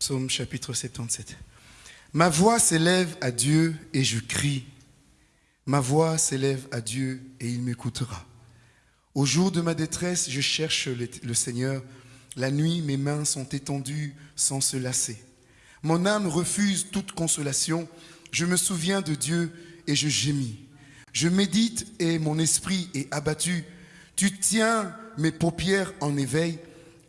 Psaume chapitre 77. Ma voix s'élève à Dieu et je crie. Ma voix s'élève à Dieu et il m'écoutera. Au jour de ma détresse, je cherche le Seigneur. La nuit, mes mains sont étendues sans se lasser. Mon âme refuse toute consolation. Je me souviens de Dieu et je gémis. Je médite et mon esprit est abattu. Tu tiens mes paupières en éveil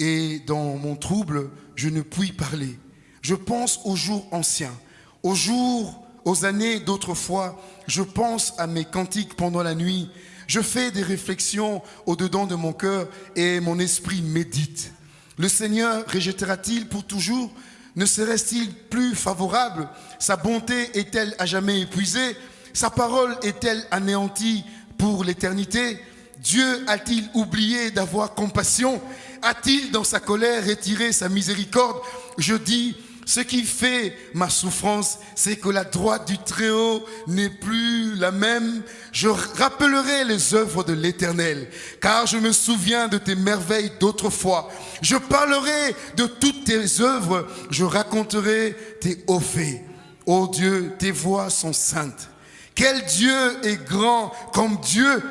et dans mon trouble, je ne puis parler. Je pense aux jours anciens, aux jours aux années d'autrefois, je pense à mes cantiques pendant la nuit, je fais des réflexions au-dedans de mon cœur et mon esprit médite. Le Seigneur rejettera-t-il pour toujours? Ne serait-il plus favorable? Sa bonté est-elle à jamais épuisée? Sa parole est-elle anéantie pour l'éternité? Dieu a-t-il oublié d'avoir compassion? A-t-il dans sa colère retiré sa miséricorde? Je dis, ce qui fait ma souffrance, c'est que la droite du Très-Haut n'est plus la même. Je rappellerai les œuvres de l'Éternel, car je me souviens de tes merveilles d'autrefois. Je parlerai de toutes tes œuvres, je raconterai tes hauts faits. Ô Dieu, tes voix sont saintes. Quel Dieu est grand comme Dieu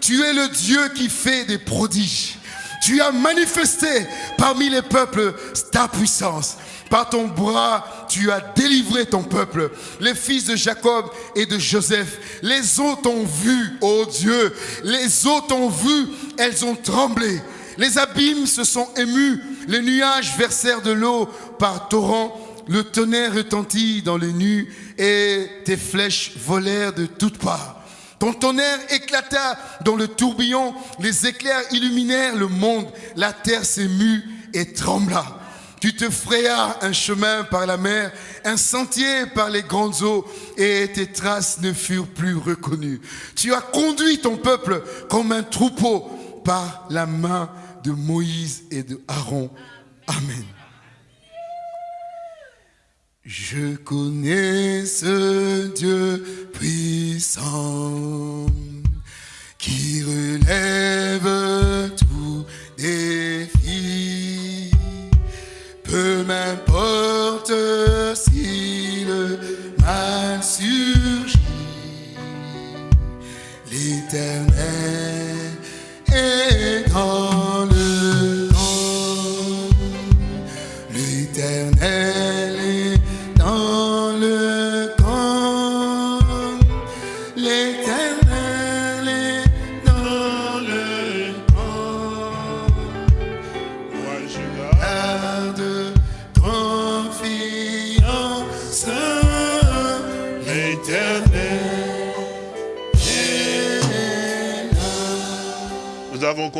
Tu es le Dieu qui fait des prodiges. Tu as manifesté parmi les peuples ta puissance. Par ton bras, tu as délivré ton peuple, les fils de Jacob et de Joseph. Les eaux t'ont vu, ô Dieu. Les eaux t'ont vu, elles ont tremblé. Les abîmes se sont émus. Les nuages versèrent de l'eau par torrents. Le tonnerre retentit dans les nues et tes flèches volèrent de toutes parts. Ton tonnerre éclata dans le tourbillon, les éclairs illuminèrent le monde, la terre s'émut et trembla. Tu te frayas un chemin par la mer, un sentier par les grandes eaux, et tes traces ne furent plus reconnues. Tu as conduit ton peuple comme un troupeau par la main de Moïse et de Aaron. Amen. Je connais ce Dieu puissant qui relève tout défi. Peu m'importe si le mal surgit, l'éternel est dans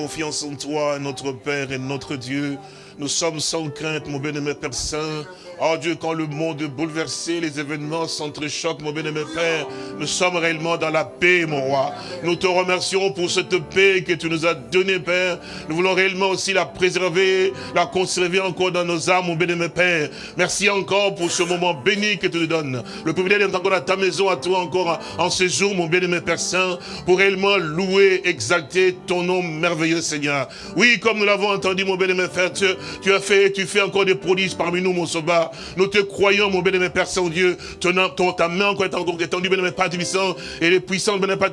confiance en toi, notre Père et notre Dieu. Nous sommes sans crainte, mon bien-aimé Père Saint. Oh Dieu, quand le monde est bouleversé, les événements s'entrechoquent, mon bien-aimé Père, nous sommes réellement dans la paix, mon roi. Nous te remercions pour cette paix que tu nous as donnée, Père. Nous voulons réellement aussi la préserver, la conserver encore dans nos âmes, mon bien-aimé Père. Merci encore pour ce moment béni que tu nous donnes. Le privilège d'être encore à ta maison, à toi encore en ce jour, mon bien-aimé Père Saint, pour réellement louer, exalter ton nom merveilleux, Seigneur. Oui, comme nous l'avons entendu, mon bien-aimé Père, tu, tu as fait, tu fais encore des prodiges parmi nous, mon sauveur. Nous te croyons, mon bien-aimé Père Saint-Dieu. Ta main encore étendue, bien-aimé Père Tubissant, et les puissances, bien-aimé Père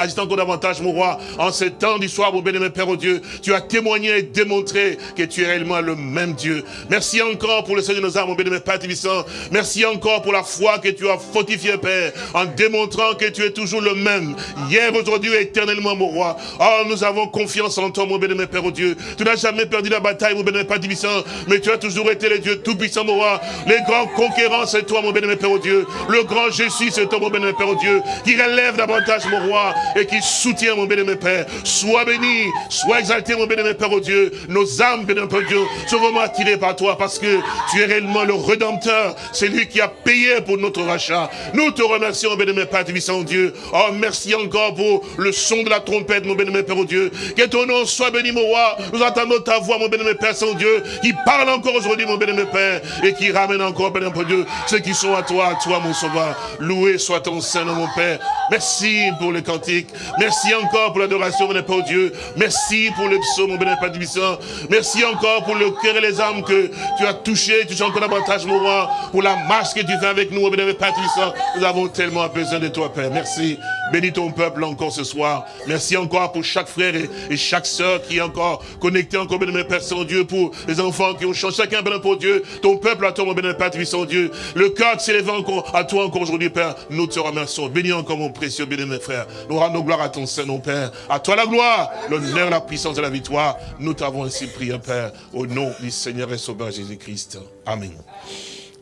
agissent encore davantage, mon roi. En ce temps du soir, mon bien-aimé Père, oh Dieu, tu as témoigné et démontré que tu es réellement le même Dieu. Merci encore pour le Seigneur de nos âmes, mon bien-aimé Père Tubissant. Merci encore pour la foi que tu as fortifiée, Père, en démontrant que tu es toujours le même, hier, aujourd'hui, et éternellement, mon roi. Oh, nous avons confiance en toi, mon bien-aimé Père, oh Dieu. Tu n'as jamais perdu la bataille, mon bien-aimé Père Tubissant, mais tu as toujours été le Dieu tout-puissant, mon roi. Les grands conquérants, c'est toi, mon bien-aimé Père, oh Dieu. Le grand Jésus, c'est toi, mon bien-aimé Père, oh Dieu, qui relève davantage, mon roi, et qui soutient, mon bien-aimé Père. Sois béni, sois exalté, mon bien-aimé Père, oh Dieu. Nos âmes, bien-aimé Père, Dieu, sont vraiment attirées par toi, parce que tu es réellement le Rédempteur. C'est lui qui a payé pour notre rachat. Nous te remercions, bien-aimé Père, Tubissant, Dieu. Oh, merci encore pour le son de la trompette, mon bien-aimé Père, oh Dieu. Que ton nom soit béni, mon roi. Nous entendons ta voix, mon bien-aimé Père, Saint-Dieu, qui parle encore aujourd'hui, mon bien-aimé Père, et qui ramène encore, Père Dieu, ceux qui sont à toi, à toi, mon sauveur. Loué soit ton Saint-Nom, mon Père. Merci pour le cantique. Merci encore pour l'adoration, mon Père, Dieu. Merci pour le psaume, mon Père Tubissant. Merci encore pour le cœur et les âmes que tu as touché, tu as encore davantage, mon roi, pour la marche que tu fais avec nous, mon Père Tubissant. Nous avons tellement besoin de toi, Père. Merci. Bénis ton peuple encore ce soir. Merci encore pour chaque frère et, chaque sœur qui est encore connecté encore, bien-aimé Père Saint-Dieu, pour les enfants qui ont changé. Chacun, bien pour Dieu. Ton peuple à toi, mon bien-aimé Père Saint-Dieu. Le cœur qui s'élève encore à toi encore aujourd'hui, Père. Nous te remercions. Bénis encore mon précieux bien-aimé frère. Nous rendons gloire à ton Saint-Nom, Père. À toi la gloire, l'honneur, la puissance et la victoire. Nous t'avons ainsi prié, Père, au nom du Seigneur et Sauveur Jésus-Christ. Amen.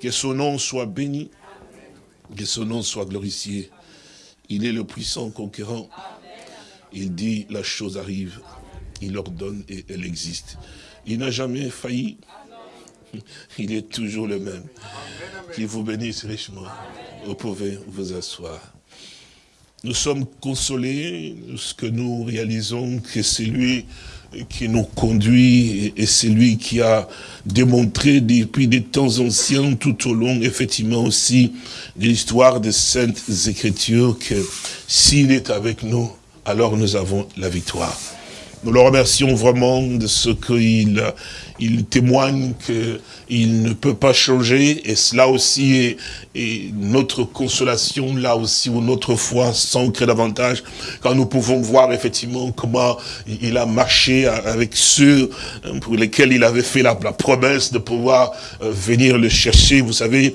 Que son nom soit béni, que son nom soit glorifié. Il est le puissant conquérant. Il dit, la chose arrive. Il ordonne et elle existe. Il n'a jamais failli. Il est toujours le même. Qu'il vous bénisse richement. Vous pouvez vous asseoir. Nous sommes consolés, ce que nous réalisons que c'est lui qui nous conduit et c'est lui qui a démontré depuis des temps anciens, tout au long, effectivement aussi, de l'histoire des Saintes Écritures, que s'il est avec nous, alors nous avons la victoire. Nous le remercions vraiment de ce qu'il il témoigne qu'il ne peut pas changer et cela aussi est, notre consolation, là aussi où notre foi s'ancre davantage. Quand nous pouvons voir effectivement comment il a marché avec ceux pour lesquels il avait fait la, promesse de pouvoir euh, venir le chercher. Vous savez,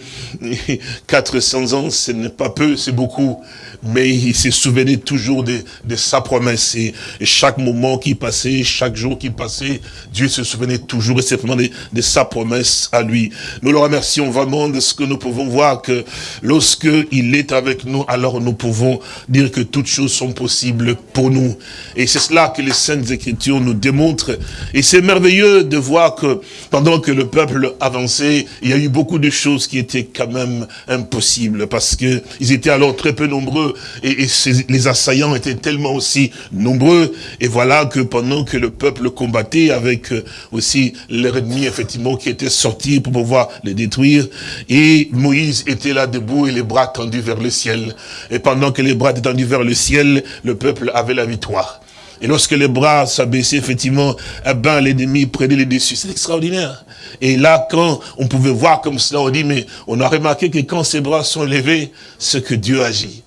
400 ans, ce n'est pas peu, c'est beaucoup. Mais il se souvenait toujours de, de sa promesse. Et, chaque moment qu'il passait, chaque jour qui passait, Dieu se souvenait toujours et simplement de, sa promesse à lui. Nous le remercions vraiment de ce que nous pouvons voir que lorsque il est avec nous, alors nous pouvons dire que toutes choses sont possibles pour nous. Et c'est cela que les Saintes Écritures nous démontrent. Et c'est merveilleux de voir que pendant que le peuple avançait, il y a eu beaucoup de choses qui étaient quand même impossibles parce que ils étaient alors très peu nombreux et, et les assaillants étaient tellement aussi nombreux. Et voilà que pendant que le peuple combattait avec euh, aussi leur ennemi, effectivement, qui était sorti pour pouvoir les détruire, et Moïse était là debout et les bras tendus vers le ciel. Et pendant que les bras étaient tendus vers le ciel, le peuple avait la victoire. Et lorsque les bras s'abaissaient, effectivement, eh ben, l'ennemi prenait les dessus. C'est extraordinaire. Et là, quand on pouvait voir comme cela, on dit, mais on a remarqué que quand ces bras sont levés, c'est que Dieu agit.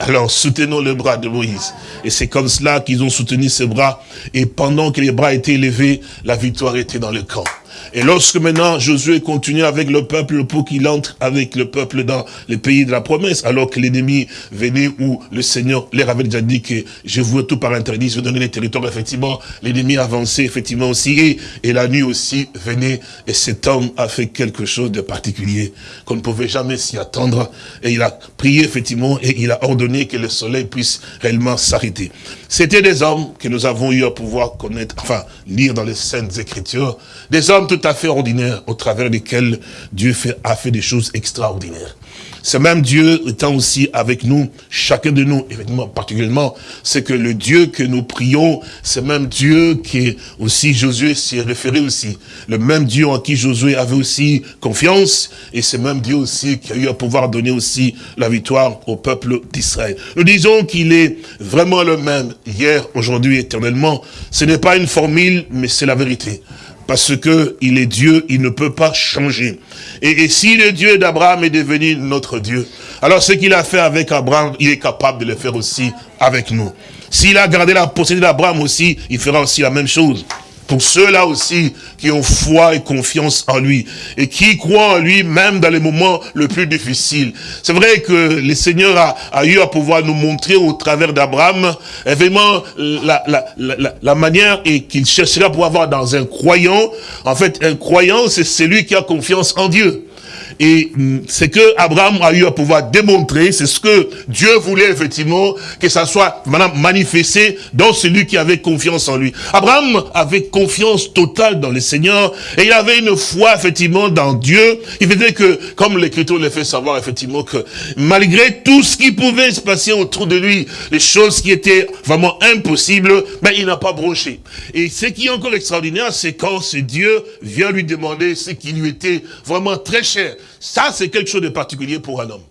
Alors soutenons le bras de Moïse. Et c'est comme cela qu'ils ont soutenu ses bras. Et pendant que les bras étaient élevés, la victoire était dans le camp. Et lorsque maintenant Josué continue avec le peuple pour qu'il entre avec le peuple dans le pays de la promesse, alors que l'ennemi venait où le Seigneur leur avait déjà dit que je vous tout par interdit, je vais donner les territoires, effectivement, l'ennemi avançait effectivement aussi, et, et la nuit aussi venait, et cet homme a fait quelque chose de particulier, qu'on ne pouvait jamais s'y attendre, et il a prié effectivement, et il a ordonné que le soleil puisse réellement s'arrêter. C'était des hommes que nous avons eu à pouvoir connaître, enfin, lire dans les Saintes Écritures, des hommes tout à fait ordinaires au travers desquels Dieu a fait des choses extraordinaires. Ce même Dieu étant aussi avec nous, chacun de nous, évidemment, particulièrement, c'est que le Dieu que nous prions, c'est même Dieu qui aussi Josué s'y référé aussi. Le même Dieu en qui Josué avait aussi confiance, et c'est même Dieu aussi qui a eu à pouvoir donner aussi la victoire au peuple d'Israël. Nous disons qu'il est vraiment le même, hier, aujourd'hui, éternellement. Ce n'est pas une formule, mais c'est la vérité parce que il est Dieu, il ne peut pas changer. Et, si le Dieu d'Abraham est devenu notre Dieu, alors ce qu'il a fait avec Abraham, il est capable de le faire aussi avec nous. S'il a gardé la possédé d'Abraham aussi, il fera aussi la même chose pour ceux-là aussi qui ont foi et confiance en lui et qui croient en lui même dans les moments les plus difficiles. C'est vrai que le Seigneur a, eu à pouvoir nous montrer au travers d'Abraham vraiment la, la, la, la manière et qu'il chercherait à pouvoir avoir dans un croyant. En fait, un croyant, c'est celui qui a confiance en Dieu. Et mm, c'est que Abraham a eu à pouvoir démontrer, c'est ce que Dieu voulait effectivement, que ça soit manifesté dans celui qui avait confiance en lui. Abraham avait confiance totale dans le Seigneur, et il avait une foi effectivement dans Dieu. Il faisait que, comme l'Écriture le fait savoir effectivement, que malgré tout ce qui pouvait se passer autour de lui, les choses qui étaient vraiment impossibles, mais il n'a pas bronché. Et ce qui est encore extraordinaire, c'est quand ce Dieu vient lui demander ce qui lui était vraiment très cher. Ça, c'est quelque chose de particulier pour un homme.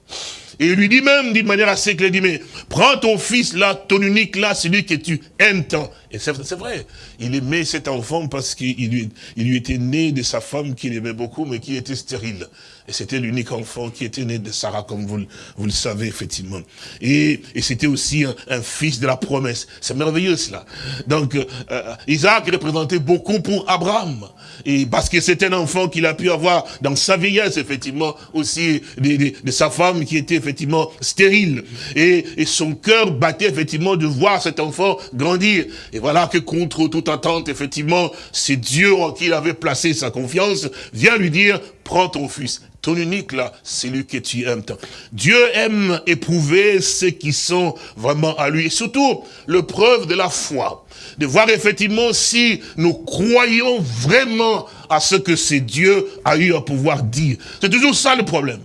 Et il lui dit même d'une manière assez claire, il dit, mais prends ton fils là, ton unique là, celui que tu aimes tant. Et c'est vrai, il aimait cet enfant parce qu'il lui, il lui était né de sa femme qu'il aimait beaucoup, mais qui était stérile. Et c'était l'unique enfant qui était né de Sarah, comme vous, vous le savez, effectivement. Et, et c'était aussi un, un, fils de la promesse. C'est merveilleux, cela. Donc, euh, Isaac représentait beaucoup pour Abraham. Et parce que c'est un enfant qu'il a pu avoir dans sa vieillesse, effectivement, aussi de, de, de sa femme qui était effectivement stérile. Et, et son cœur battait, effectivement, de voir cet enfant grandir. Voilà que contre toute attente, effectivement, c'est Dieu en qui il avait placé sa confiance, vient lui dire, prends ton fils. Ton unique là, c'est lui que tu aimes. Dieu aime éprouver ceux qui sont vraiment à lui. Et surtout, le preuve de la foi. De voir effectivement si nous croyons vraiment à ce que c'est Dieu a eu à pouvoir dire. C'est toujours ça le problème.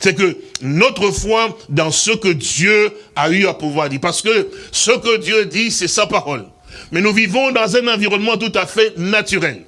C'est que notre foi dans ce que Dieu a eu à pouvoir dire. Parce que ce que Dieu dit, c'est sa parole. Mais nous vivons dans un environnement tout à fait naturel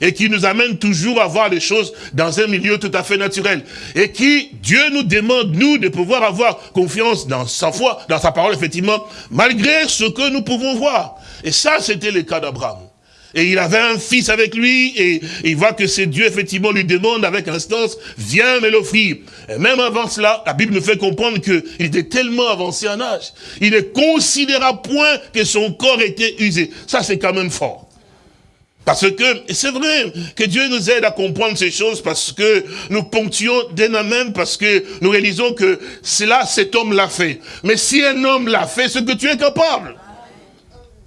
et qui nous amène toujours à voir les choses dans un milieu tout à fait naturel. Et qui, Dieu nous demande, nous, de pouvoir avoir confiance dans sa foi, dans sa parole, effectivement, malgré ce que nous pouvons voir. Et ça, c'était le cas d'Abraham. Et il avait un fils avec lui, et, il voit que c'est Dieu, effectivement, lui demande avec instance, viens me l'offrir. Et même avant cela, la Bible nous fait comprendre qu'il était tellement avancé en âge. Il ne considéra point que son corps était usé. Ça, c'est quand même fort. Parce que, c'est vrai que Dieu nous aide à comprendre ces choses parce que nous ponctuons d'un même parce que nous réalisons que cela, cet homme l'a fait. Mais si un homme l'a fait, c'est que tu es capable.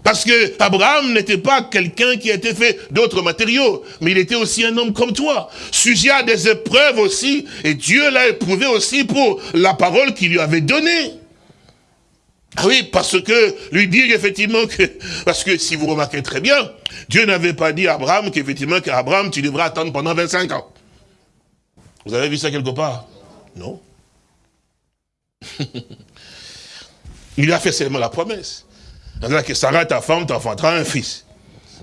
Parce que Abraham n'était pas quelqu'un qui été fait d'autres matériaux, mais il était aussi un homme comme toi, sujet à des épreuves aussi, et Dieu l'a éprouvé aussi pour la parole qu'il lui avait donnée. Ah oui, parce que lui dire effectivement que, parce que si vous remarquez très bien, Dieu n'avait pas dit à Abraham qu'effectivement qu'Abraham tu devrais attendre pendant 25 ans. Vous avez vu ça quelque part? Non. il lui a fait seulement la promesse. Que Sarah, ta femme, t'enfantera un fils.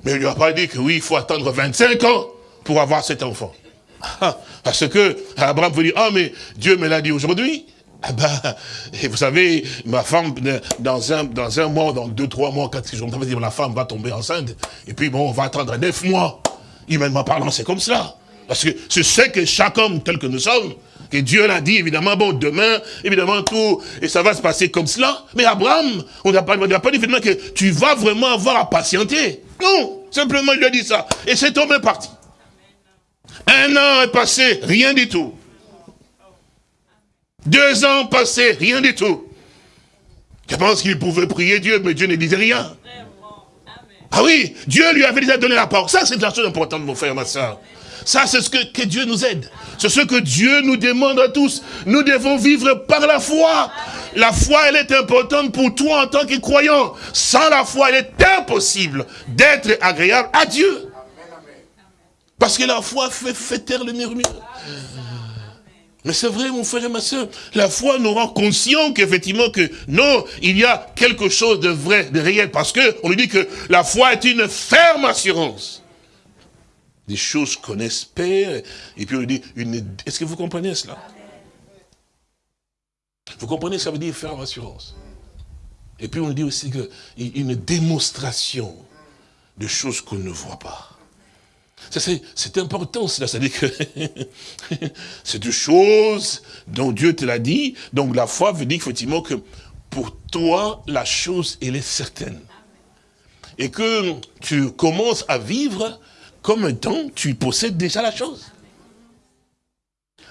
Mais il lui a pas dit que oui, il faut attendre 25 ans pour avoir cet enfant. Ah, parce que Abraham vous dire, ah mais Dieu me l'a dit aujourd'hui. Ah ben, et vous savez, ma femme, dans un, dans un mois, dans deux, trois mois, quatre jours, va dire, la femme va tomber enceinte. Et puis bon, on va attendre neuf mois. Humainement parlant, c'est comme cela. Parce que c'est ce que chaque homme, tel que nous sommes, que Dieu l'a dit, évidemment, bon, demain, évidemment, tout, et ça va se passer comme cela. Mais Abraham, on n'a pas, pas dit, évidemment, que tu vas vraiment avoir à patienter. Non, simplement, il lui a dit ça. Et cet homme est parti. Un an est passé, rien du tout. Deux ans passés, rien du tout. Je pense qu'il pouvait prier Dieu, mais Dieu ne disait rien. Ah oui, Dieu lui avait déjà donné la parole. Ça, c'est la chose importante, mon frère, ma soeur. Ça, c'est ce que, que, Dieu nous aide. C'est ce que Dieu nous demande à tous. Nous devons vivre par la foi. La foi, elle est importante pour toi en tant que croyant. Sans la foi, il est impossible d'être agréable à Dieu. Parce que la foi fait, fait taire le murmure. Mais c'est vrai, mon frère et ma soeur, la foi nous rend conscient qu'effectivement que non, il y a quelque chose de vrai, de réel, parce que on nous dit que la foi est une ferme assurance des choses qu'on espère, et puis on dit, est-ce que vous comprenez cela? Vous comprenez, ça veut dire faire assurance. Et puis on dit aussi que une démonstration de choses qu'on ne voit pas. C'est important, cela, c'est-à-dire que c'est des choses dont Dieu te l'a dit, donc la foi veut dire effectivement que pour toi, la chose, elle est certaine. Et que tu commences à vivre comme un temps, tu possèdes déjà la chose.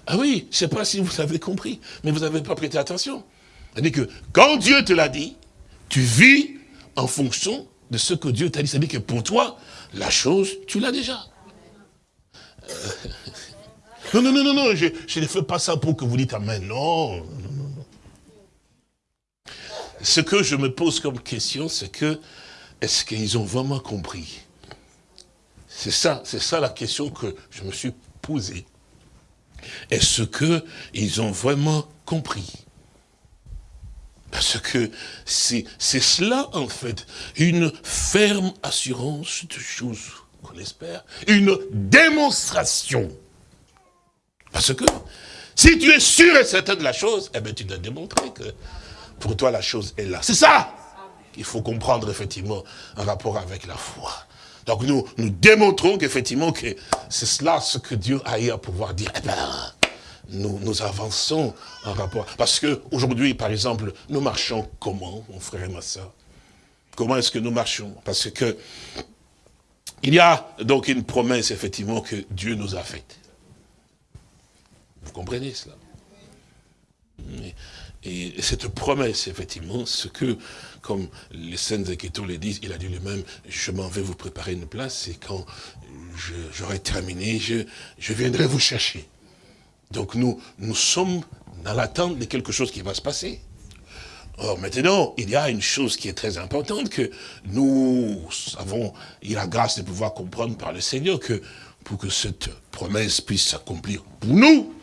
Ah oui, je ne sais pas si vous avez compris, mais vous n'avez pas prêté attention. C'est-à-dire que quand Dieu te l'a dit, tu vis en fonction de ce que Dieu t'a dit. C'est-à-dire que pour toi, la chose, tu l'as déjà. Euh, non, non, non, non, non, je, je, ne fais pas ça pour que vous dites Amen. Non, non, non, non. Ce que je me pose comme question, c'est que, est-ce qu'ils ont vraiment compris? C'est ça, c'est ça la question que je me suis posée. Est-ce qu'ils ont vraiment compris? Parce que c'est cela, en fait, une ferme assurance de choses qu'on espère, une démonstration. Parce que si tu es sûr et certain de la chose, eh bien tu dois démontrer que pour toi la chose est là. C'est ça qu'il faut comprendre effectivement en rapport avec la foi. Donc nous, démontrons qu'effectivement, que c'est cela ce que Dieu a eu à pouvoir dire. Eh ben, nous, nous avançons en rapport. Parce que aujourd'hui, par exemple, nous marchons comment, mon frère et ma soeur? Comment est-ce que nous marchons? Parce que il y a donc une promesse, effectivement, que Dieu nous a faite. Vous comprenez cela? Et cette promesse, effectivement, ce que comme les Saintes Écritures le disent, il a dit lui-même, je m'en vais vous préparer une place, et quand j'aurai terminé, je, viendrai vous chercher. Donc nous, nous sommes dans l'attente de quelque chose qui va se passer. Or, maintenant, il y a une chose qui est très importante que nous avons, il a grâce de pouvoir comprendre par le Seigneur que pour que cette promesse puisse s'accomplir pour nous,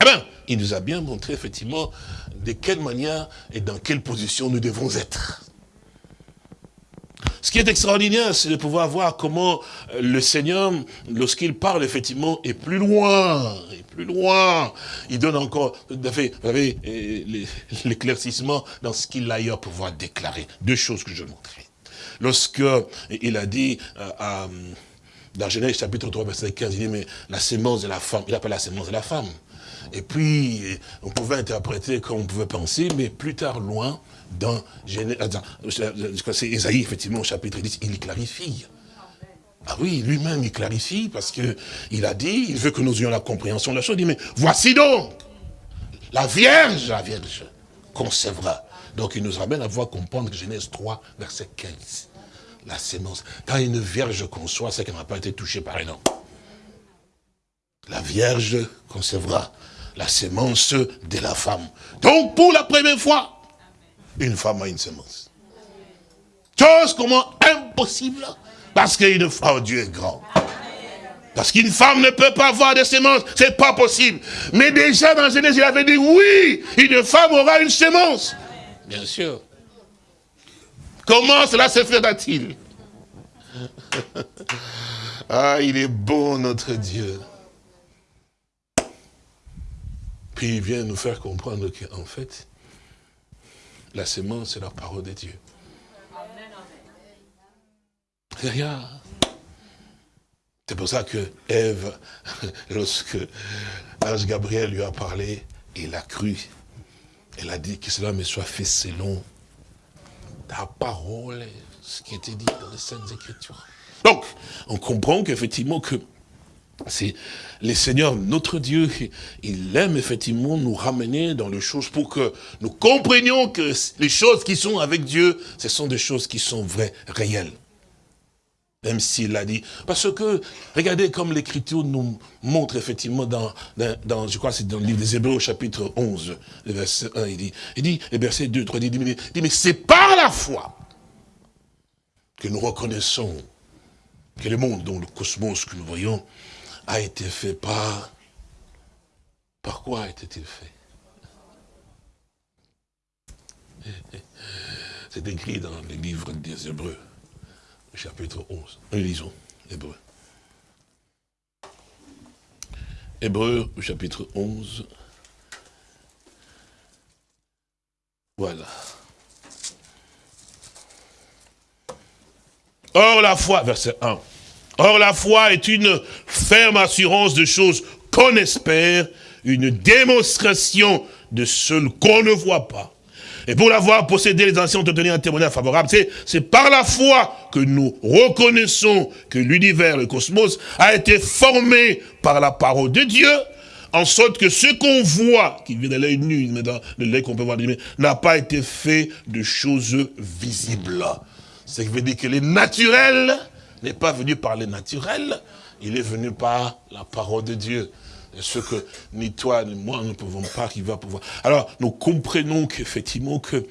eh bien, il nous a bien montré effectivement de quelle manière et dans quelle position nous devons être. Ce qui est extraordinaire, c'est de pouvoir voir comment euh, le Seigneur, lorsqu'il parle, effectivement, est plus loin, est plus loin. Il donne encore, euh, l'éclaircissement dans ce qu'il a eu à pouvoir déclarer. Deux choses que je montrerai. Lorsque il a dit euh, dans Genèse chapitre 3, verset 15, il dit, mais la sémence de la femme, il appelle la sémence de la femme. Et puis, on pouvait interpréter comme on pouvait penser, mais plus tard, loin, dans Esaïe, effectivement, au chapitre 10, il clarifie. Ah oui, lui-même, il clarifie, parce que il a dit, il veut que nous ayons la compréhension de la chose, il dit, mais voici donc, la Vierge, la Vierge, concevra, Donc il nous ramène à voir comprendre Genèse 3, verset 15. La sémence. Quand une vierge conçoit, c'est qu'elle n'a pas été touchée par un homme. La vierge concevra la sémence de la femme. Donc pour la première fois, une femme a une sémence. Chose comment impossible, parce qu'une femme, oh, Dieu est grand. Parce qu'une femme ne peut pas avoir de sémence, c'est pas possible. Mais déjà dans Genèse, il avait dit, oui, une femme aura une sémence. Bien sûr. Comment cela se fera-t-il? Ah, il est bon notre Dieu. Puis il vient nous faire comprendre qu'en fait, la sémence, c'est la parole de Dieu. Regarde. C'est pour ça que Ève, lorsque l'ange Gabriel lui a parlé, il a cru. Elle a dit que cela me soit fait selon ta parole, ce qui était dit dans les Saintes Écritures. Donc, on comprend qu'effectivement que c'est le Seigneur, notre Dieu, il aime effectivement nous ramener dans les choses pour que nous comprenions que les choses qui sont avec Dieu, ce sont des choses qui sont vraies, réelles. Même s'il l'a dit. Parce que, regardez comme l'Écriture nous montre effectivement dans, dans, je crois c'est dans le livre des Hébreux chapitre 11, le verset 1, il dit, il dit, le verset 2, 3, il dit, il dit mais c'est par la foi que nous reconnaissons que le monde, dont le cosmos que nous voyons, a été fait par... Par quoi été-il fait? C'est écrit dans le livre des Hébreux chapitre 11. Nous lisons, Hébreu. Hébreu, chapitre 11. Voilà. Or la foi, verset 1. Or la foi est une ferme assurance de choses qu'on espère, une démonstration de ce qu'on ne voit pas. Et pour l'avoir possédé, les anciens ont obtenu un témoignage favorable. C'est par la foi que nous reconnaissons que l'univers, le cosmos, a été formé par la parole de Dieu, en sorte que ce qu'on voit, qui vient de l'œil nu, mais dans lait qu'on peut voir, n'a pas été fait de choses visibles. Ce qui veut dire que le naturel n'est pas venu par le naturel, il est venu par la parole de Dieu ce que ni toi ni moi ne pouvons pas qui va pouvoir. Alors nous comprenons qu'effectivement que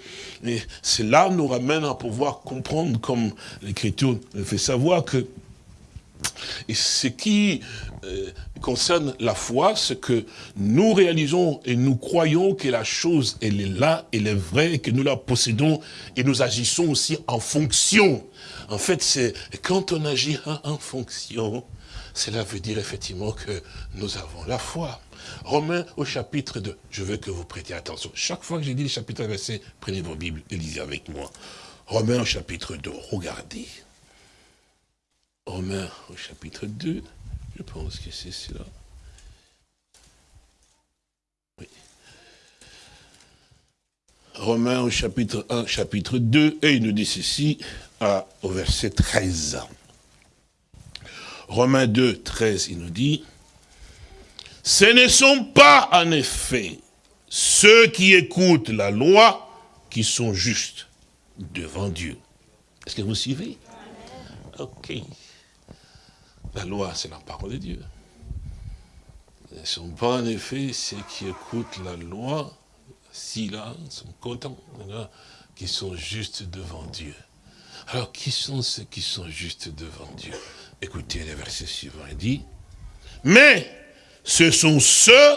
cela nous ramène à pouvoir comprendre comme l'Écriture nous fait savoir que ce qui euh, concerne la foi, c'est que nous réalisons et nous croyons que la chose, elle est là, elle est vraie, que nous la possédons et nous agissons aussi en fonction. En fait, c'est quand on agit en fonction, cela veut dire effectivement que nous avons la foi. Romains au chapitre 2. Je veux que vous prêtiez attention. Chaque fois que j'ai dit le chapitre verset, prenez vos Bibles et lisez avec moi. Romains au chapitre 2. Regardez. Romains au chapitre 2. Je pense que c'est cela. Romains au chapitre 1, chapitre 2, et il nous dit ceci, au verset 13. Romains 2, 13, il nous dit, ce ne sont pas en effet ceux qui écoutent la loi qui sont justes devant Dieu. Est-ce que vous suivez? Ok. La loi, c'est la parole de Dieu. Ce ne sont pas en effet ceux qui écoutent la loi, si là, sont contents, qui sont justes devant Dieu. Alors, qui sont ceux qui sont justes devant Dieu? Écoutez le verset suivant, il dit, mais ce sont ceux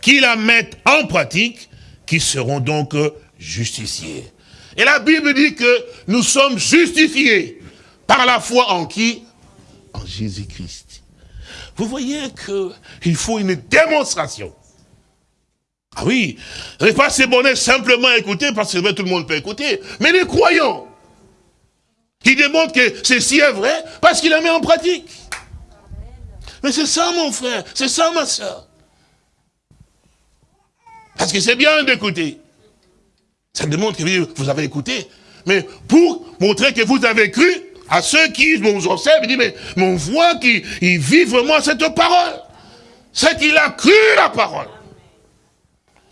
qui la mettent en pratique qui seront donc justifiés. Et la Bible dit que nous sommes justifiés par la foi en qui? En Jésus-Christ. Vous voyez qu'il faut une démonstration. Ah oui, n'est pas c'est bonnet simplement écouter parce que tout le monde peut écouter, mais les croyants, qui démontre que ceci est vrai parce qu'il la met en pratique. Mais c'est ça mon frère, c'est ça ma soeur. Parce que c'est bien d'écouter. Ça démontre que vous avez écouté. Mais pour montrer que vous avez cru, à ceux qui vous observent, disent, mais, mais on voit qu'il vit vraiment cette parole. C'est qu'il a cru la parole.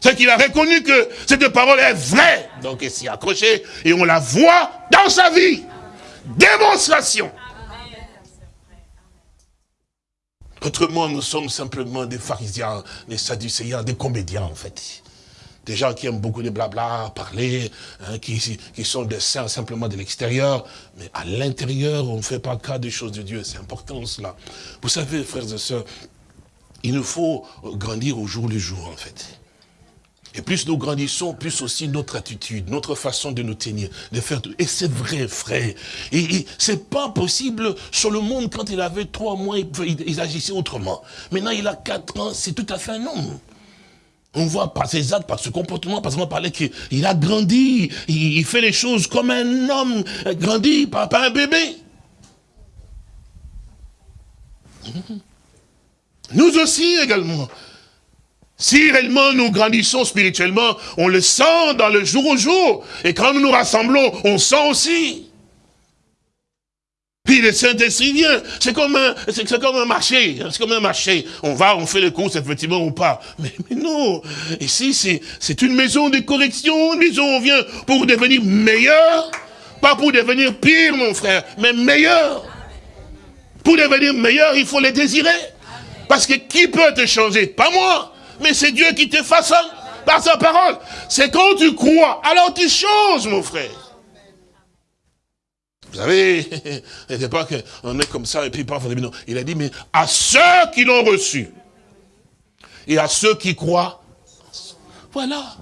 C'est qu'il a reconnu que cette parole est vraie. Donc il s'y accroché et on la voit dans sa vie. Autrement, nous sommes simplement des pharisiens, des sadducéens, des comédiens en fait. Des gens qui aiment beaucoup de blabla, parler, hein, qui, qui sont des saints simplement de l'extérieur. Mais à l'intérieur, on ne fait pas cas des choses de Dieu. C'est important cela. Vous savez, frères et sœurs, il nous faut grandir au jour le jour en fait. Et plus nous grandissons, plus aussi notre attitude, notre façon de nous tenir, de faire tout. Et c'est vrai, frère. Et, c'est pas possible sur le monde, quand il avait trois mois, il, agissait autrement. Maintenant, il a quatre ans, c'est tout à fait un homme. On voit par ses actes, par ce comportement, par exemple, parler qu'il a grandi, il, fait les choses comme un homme grandi, pas un bébé. Nous aussi également. Si réellement nous grandissons spirituellement, on le sent dans le jour au jour. Et quand nous nous rassemblons, on sent aussi. Puis le Saint-Esprit vient. C'est comme un, comme un marché. C'est comme un marché. On va, on fait les courses, effectivement, on part. Mais, mais non. Ici, c'est, c'est une maison de correction, une maison on vient pour devenir meilleur. Pas pour devenir pire, mon frère, mais meilleur. Pour devenir meilleur, il faut les désirer. Parce que qui peut te changer? Pas moi mais c'est Dieu qui te façonne par sa parole. C'est quand tu crois, alors tu changes, mon frère. Vous savez, il n'est pas qu'on est comme ça et puis parfois, non. Il a dit, mais à ceux qui l'ont reçu et à ceux qui croient, voilà.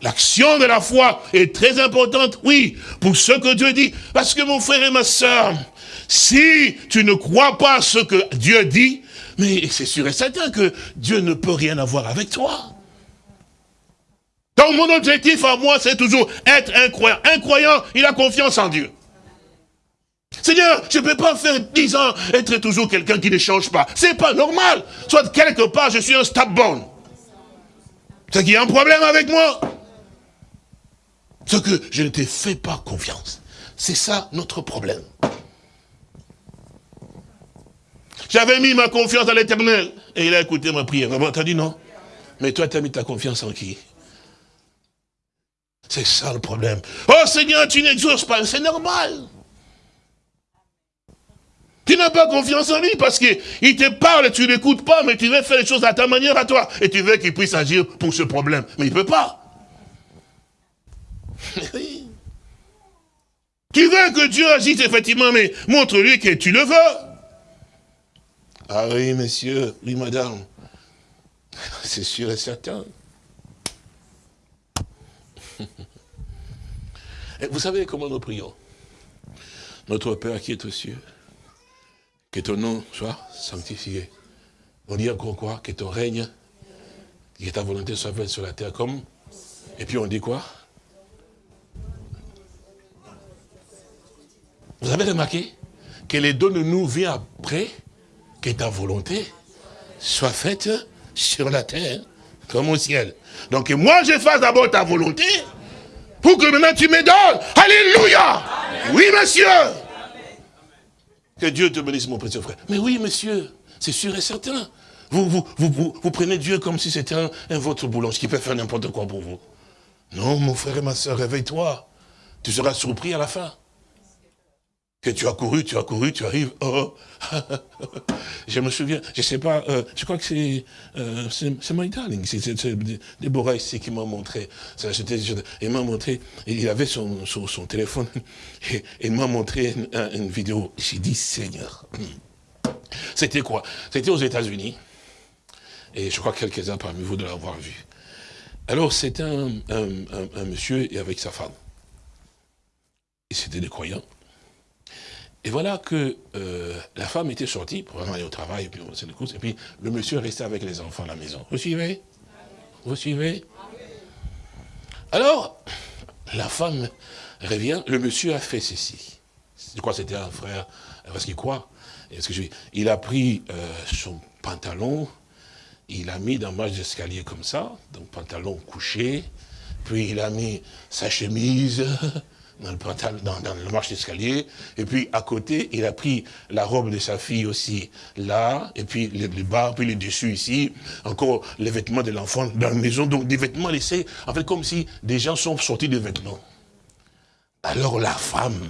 L'action de la foi est très importante, oui, pour ce que Dieu dit. Parce que mon frère et ma soeur, si tu ne crois pas ce que Dieu dit, mais c'est sûr et certain que Dieu ne peut rien avoir avec toi. Donc mon objectif à moi, c'est toujours être un croyant. Un croyant, il a confiance en Dieu. Seigneur, je ne peux pas faire dix ans être toujours quelqu'un qui ne change pas. C'est pas normal. Soit quelque part, je suis un stubborn. C'est qu'il y a un problème avec moi. C'est que je ne te fais pas confiance. C'est ça notre problème. J'avais mis ma confiance dans l'éternel. Et il a écouté ma prière. T'as dit non Mais toi, tu as mis ta confiance en qui? C'est ça le problème. Oh Seigneur, tu n'exauces pas. C'est normal. Tu n'as pas confiance en lui parce qu'il te parle tu l'écoutes pas, mais tu veux faire les choses à ta manière à toi. Et tu veux qu'il puisse agir pour ce problème. Mais il ne peut pas. tu veux que Dieu agisse effectivement, mais montre-lui que tu le veux. Ah oui, monsieur, oui, madame. C'est sûr et certain. Vous savez comment nous prions? Notre Père qui est aux cieux, que ton nom soit sanctifié. On dit encore quoi Que ton règne, que ta volonté soit faite sur la terre comme... Et puis on dit quoi? Vous avez remarqué que les dons de nous viennent après? Que ta volonté soit faite sur la terre comme au ciel. Donc moi je fasse d'abord ta volonté pour que maintenant tu me donnes. Alléluia. Oui monsieur. Que Dieu te bénisse mon précieux frère. Mais oui monsieur, c'est sûr et certain. Vous, vous, vous, vous, prenez Dieu comme si c'était un, un, votre boulanger qui peut faire n'importe quoi pour vous. Non mon frère et ma soeur, réveille-toi. Tu seras surpris à la fin que tu as couru, tu as couru, tu arrives, oh, je me souviens, je sais pas, euh, je crois que c'est euh, c'est my darling, c'est Déborah ici qui m'a montré, il m'a montré, il avait son, son, téléphone, et il m'a montré une, vidéo, j'ai dit, Seigneur, c'était quoi? C'était aux États-Unis, et je crois que quelques-uns parmi vous de l'avoir vu. Alors, c'était un, un, un, monsieur avec sa femme. Et c'était des croyants. Et voilà que euh, la femme était sortie pour aller au travail, et puis on les courses, et puis le monsieur restait avec les enfants à la maison. Vous suivez? Vous suivez? Alors, la femme revient, le monsieur a fait ceci. Je crois que c'était un frère, parce qu'il croit. Il a pris euh, son pantalon, il a mis dans marche d'escalier comme ça, donc pantalon couché, puis il a mis sa chemise, dans le, dans, dans le marche d'escalier, et puis à côté, il a pris la robe de sa fille aussi, là, et puis les, bas, puis les dessus ici, encore les vêtements de l'enfant dans la maison, donc des vêtements laissés, en fait comme si des gens sont sortis des vêtements. Alors la femme,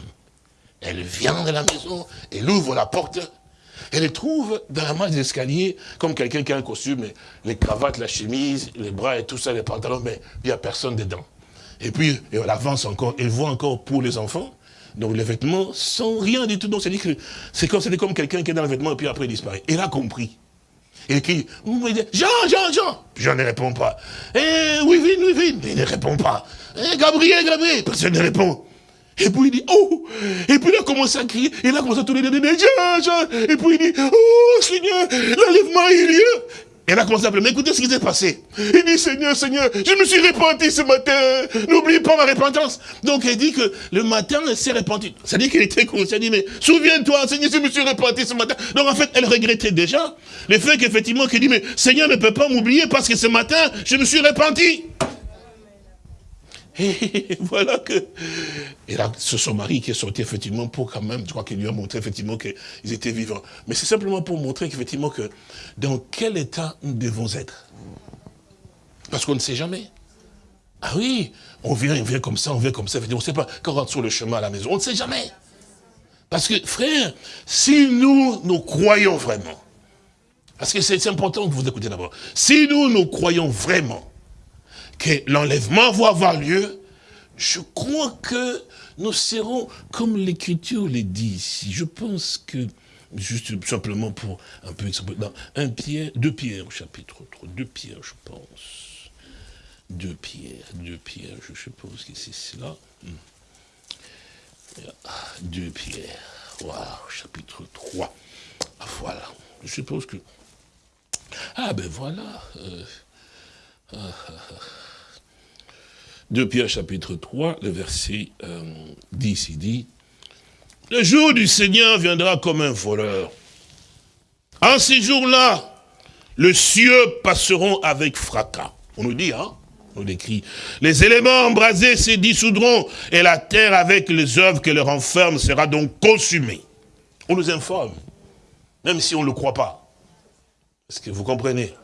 elle vient de la maison, elle ouvre la porte, elle trouve dans la marche d'escalier, comme quelqu'un qui a un costume, les cravates, la chemise, les bras et tout ça, les pantalons, mais il n'y a personne dedans. Et puis, elle avance encore, elle voit encore pour les enfants. Donc les vêtements sont rien du tout. Donc c'est que c'est comme, comme quelqu'un qui est dans le vêtement et puis après il disparaît. Elle a compris. Et qui, Jean, Jean, Jean. Jean ne répond pas. Eh, oui, oui, oui, oui. Il ne répond pas. Eh, Gabriel, Gabriel. Personne ne répond. Et puis il dit, oh Et puis il a commencé à crier, il a commencé à tourner Jean, Jean Et puis il dit, oh Seigneur, l'enlèvement a eu lieu. Elle a commencé à pleurer. Mais écoutez ce qui s'est passé. Il dit, Seigneur, Seigneur, je me suis repenti ce matin. N'oublie pas ma repentance. Donc, elle dit que le matin, elle s'est repentie. Ça dit qu'elle était consciente. Elle dit, mais souviens-toi, Seigneur, je me suis repenti ce matin. Donc, en fait, elle regrettait déjà le fait qu'effectivement, qu'elle dit, mais Seigneur ne peut pas m'oublier parce que ce matin, je me suis repenti. Et voilà que... Et là, c'est son mari qui est sorti effectivement pour quand même, je crois qu'il lui a montré effectivement qu'ils étaient vivants. Mais c'est simplement pour montrer qu'effectivement que dans quel état nous devons être. Parce qu'on ne sait jamais. Ah oui, on vient, on vient comme ça, on vient comme ça, on ne sait pas, quand on rentre sur le chemin à la maison, on ne sait jamais. Parce que, frère, si nous, nous croyons vraiment, parce que c'est important que vous écoutez d'abord, si nous, nous croyons vraiment que l'enlèvement va avoir lieu, je crois que nous serons, comme l'Écriture le dit ici, je pense que, juste simplement pour un peu, dans un Pierre, deux Pierre, chapitre 3, deux Pierre, je pense. Deux Pierre, deux Pierre, je suppose que c'est cela. Hmm. Deux Pierre, waouh, chapitre 3. Ah, voilà, je suppose que... Ah ben voilà. Euh, ah, ah, ah. 2 Pierre chapitre 3, le verset 10, euh, il dit, « Le jour du Seigneur viendra comme un voleur. En ces jours-là, les cieux passeront avec fracas. » On nous dit, hein on décrit. Les éléments embrasés se dissoudront et la terre avec les œuvres que leur renferme sera donc consumée. On nous informe, même si on ne le croit pas. Est-ce que vous comprenez?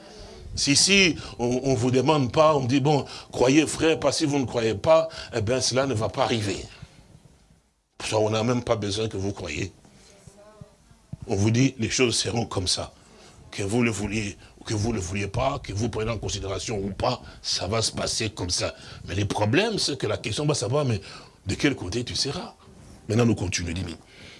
Si, si, on ne vous demande pas, on dit, bon, croyez frère, parce que si vous ne croyez pas, eh bien cela ne va pas arriver. Ça, on n'a même pas besoin que vous croyez. On vous dit, les choses seront comme ça. Que vous le vouliez ou que vous ne le vouliez pas, que vous preniez en considération ou pas, ça va se passer comme ça. Mais le problème, c'est que la question va savoir, mais de quel côté tu seras? Maintenant, nous continuons,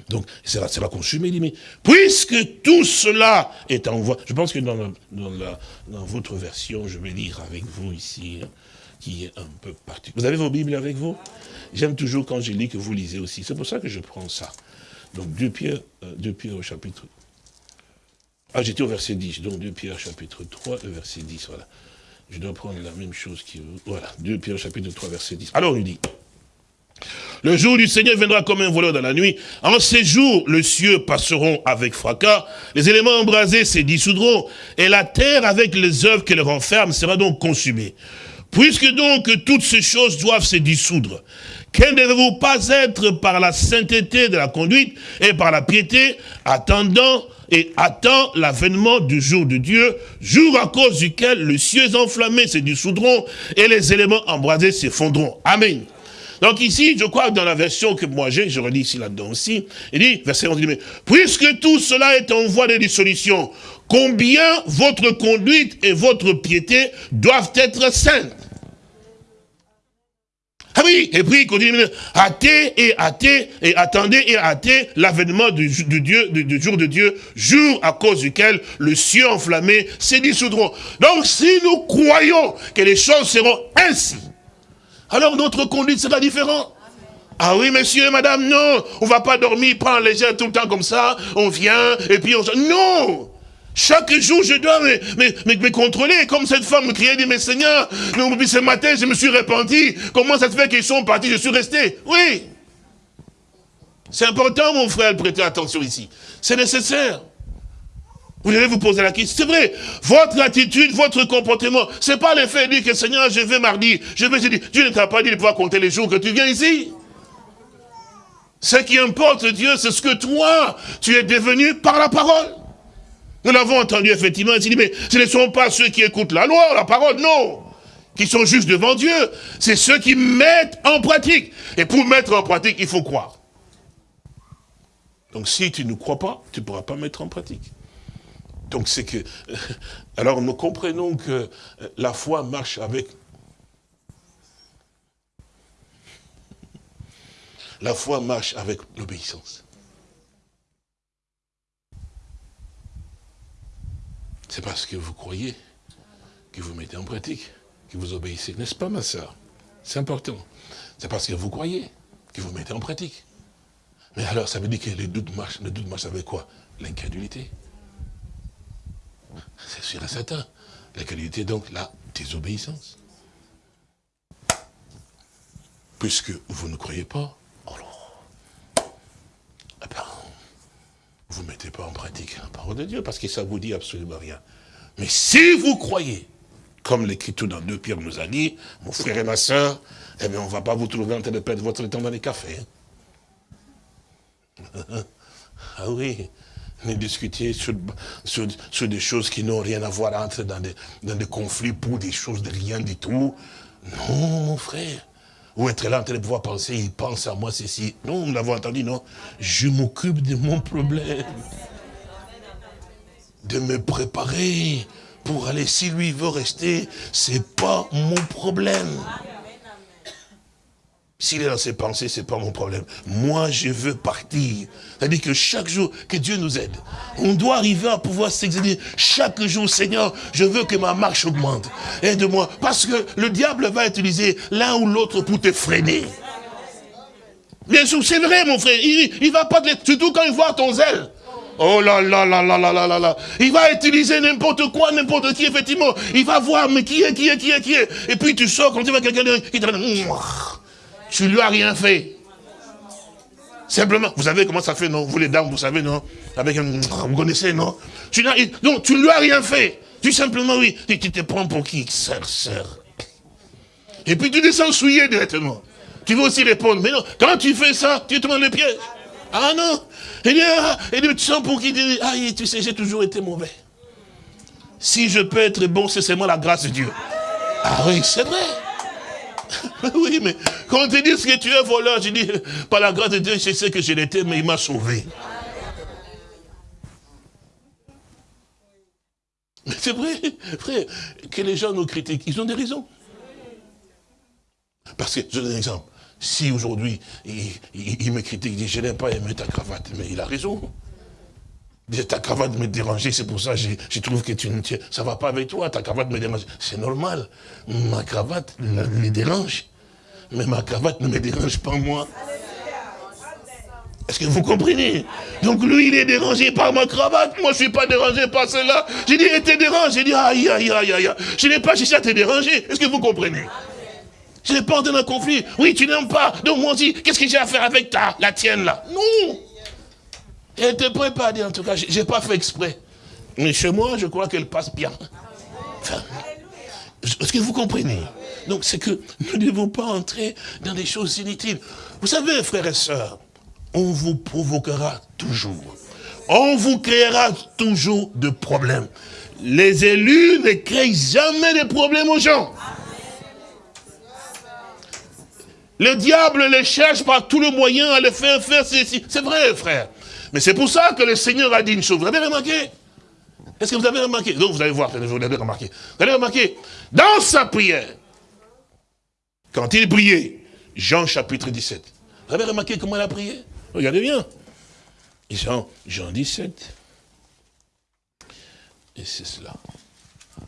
donc, ça sera consumé, il dit, mais puisque tout cela est en voie, je pense que dans, dans, votre version, je vais lire avec vous ici, hein, qui est un peu particulier. Vous avez vos Bibles avec vous? J'aime toujours quand je lis que vous lisez aussi. C'est pour ça que je prends ça. Donc, 2 Pierre, 2 euh, Pierre au chapitre... Ah, j'étais au verset 10, donc 2 Pierre chapitre 3, le verset 10, voilà. Je dois prendre la même chose qui... Voilà, 2 Pierre chapitre 3, verset 10. Alors, il dit... Le jour du Seigneur viendra comme un voleur dans la nuit. En ces jours, les cieux passeront avec fracas, les éléments embrasés se dissoudront, et la terre avec les œuvres qu'elle renferme sera donc consumée. Puisque donc toutes ces choses doivent se dissoudre, quelle devez-vous pas être par la sainteté de la conduite et par la piété, attendant et attend l'avènement du jour de Dieu, jour à cause duquel les cieux enflammés se dissoudront et les éléments embrasés s'effondront. Amen. Donc ici, je crois que dans la version que moi j'ai, je relis ici là-dedans aussi, il dit, verset 11, il dit, mais, puisque tout cela est en voie de dissolution, combien votre conduite et votre piété doivent être saintes? Ah oui, et puis il continue, hâtez et hâtez et attendez et hâtez l'avènement du, jour de Dieu, jour à cause duquel le ciel enflammé se dissoudront. Donc si nous croyons que les choses seront ainsi, alors notre conduite sera différente. Ah oui, monsieur, madame, non, on va pas dormir, prendre légère tout le temps comme ça, on vient, et puis on... Non chaque jour, je dois me, contrôler. Comme cette femme me criait, dit, mais Seigneur, ce matin, je me suis repenti. Comment ça se fait qu'ils sont partis, je suis resté Oui. C'est important, mon frère, de prêter attention ici. C'est nécessaire. Vous devez vous poser la question. C'est vrai, votre attitude, votre comportement, c'est pas le fait de dire que Seigneur, je vais mardi, je vais jeudi. Dieu ne t'a pas dit de pouvoir compter les jours que tu viens ici. Ce qui importe, Dieu, c'est ce que toi, tu es devenu par la parole. Nous l'avons entendu effectivement, il dit, mais ce ne sont pas ceux qui écoutent la loi, la parole, non qui sont juste devant Dieu. C'est ceux qui mettent en pratique. Et pour mettre en pratique, il faut croire. Donc si tu ne crois pas, tu ne pourras pas mettre en pratique. Donc c'est que... Alors nous comprenons que la foi marche avec... La foi marche avec l'obéissance. C'est parce que vous croyez que vous mettez en pratique vous obéissez. N'est-ce pas, ma soeur C'est important. C'est parce que vous croyez que vous mettez en pratique. Mais alors, ça veut dire que les doutes marchent. Le doute marche avec quoi? L'incrédulité. C'est sûr et certain. L'incrédulité, donc, la désobéissance. Puisque vous ne croyez pas, alors, eh ben, vous ne mettez pas en pratique la parole de Dieu, parce que ça vous dit absolument rien. Mais si vous croyez, comme l'écriture dans deux Pierre nous a dit, mon frère et ma soeur, eh bien, on ne va pas vous trouver en train de perdre votre temps dans les cafés. Hein. ah oui, ne discuter sur, sur, des choses qui n'ont rien à voir, entrer dans des, dans des conflits pour des choses de rien du tout. Non, mon frère. Ou être là en train de pouvoir penser, il pense à moi, ceci. Non, nous l'avons entendu, non. Je m'occupe de mon problème. De me préparer pour aller, si lui veut rester, c'est pas mon problème. S'il est dans ses pensées, c'est pas mon problème. Moi, je veux partir. C'est-à-dire que chaque jour, que Dieu nous aide. On doit arriver à pouvoir s'exercer. Chaque jour, Seigneur, je veux que ma marche augmente. Aide-moi. Parce que le diable va utiliser l'un ou l'autre pour te freiner. Bien sûr, c'est vrai, mon frère. Il, il va pas te... Surtout quand il voit ton zèle. Oh là là là là là là là là. Il va utiliser n'importe quoi, n'importe qui, effectivement. Il va voir, mais qui est, qui est, qui est, qui est. Et puis tu sors quand tu vois quelqu'un qui te Tu lui as rien fait. Simplement, vous savez comment ça fait, non? Vous les dames, vous savez, non? Avec un... Vous connaissez, non? Tu Non, tu lui as rien fait. Tu simplement, oui, tu te prends pour qui Sœur, sœur? Et puis tu descends souillé directement. Tu veux aussi répondre, mais non, quand tu fais ça, tu te mets le piège. Ah non? Et dit, ah, tu sens pour qui dit, ah tu sais, j'ai toujours été mauvais. Si je peux être bon, c'est seulement la grâce de Dieu. Ah oui, c'est vrai. oui, mais quand on te dit que tu es voleur, je dis, par la grâce de Dieu, je sais que je l'étais, mais il m'a sauvé. Mais c'est vrai, frère, que les gens nous critiquent, ils ont des raisons. Parce que, je donne un exemple. Si aujourd'hui, il, me critique, il dit, je n'aime pas aimer ta cravate, mais il a raison. Ta cravate me dérangeait, c'est pour ça que je, trouve que tu, ça ne va pas avec toi, ta cravate me dérange. C'est normal, ma cravate me dérange, mais ma cravate ne me dérange pas moi. Est-ce que vous comprenez? Donc lui, il est dérangé par ma cravate, moi je ne suis pas dérangé par cela. J'ai dit, il était dérangé, j'ai dit, aïe, aïe, aïe, aïe, je n'ai pas cherché à te déranger. Est-ce que vous comprenez? Je n'ai pas dans un conflit. Oui, tu n'aimes pas. Donc moi aussi, qu'est-ce que j'ai à faire avec ta, la tienne là? Non. Elle était dire, en tout cas, je n'ai pas fait exprès. Mais chez moi, je crois qu'elle passe bien. Est-ce que vous comprenez? Donc c'est que nous ne devons pas entrer dans des choses inutiles. Vous savez, frères et sœurs, on vous provoquera toujours. On vous créera toujours de problèmes. Les élus ne créent jamais de problèmes aux gens. Le diable les cherche par tous les moyens à les faire faire ceci. C'est vrai, frère. Mais c'est pour ça que le Seigneur a dit une chose. Vous avez remarqué? Est-ce que vous avez remarqué? Donc vous allez voir, vous avez remarqué. Vous avez remarqué Dans sa prière, quand il priait, Jean chapitre 17. Vous avez remarqué comment il a prié? Regardez bien. Jean, Jean 17. Et c'est cela.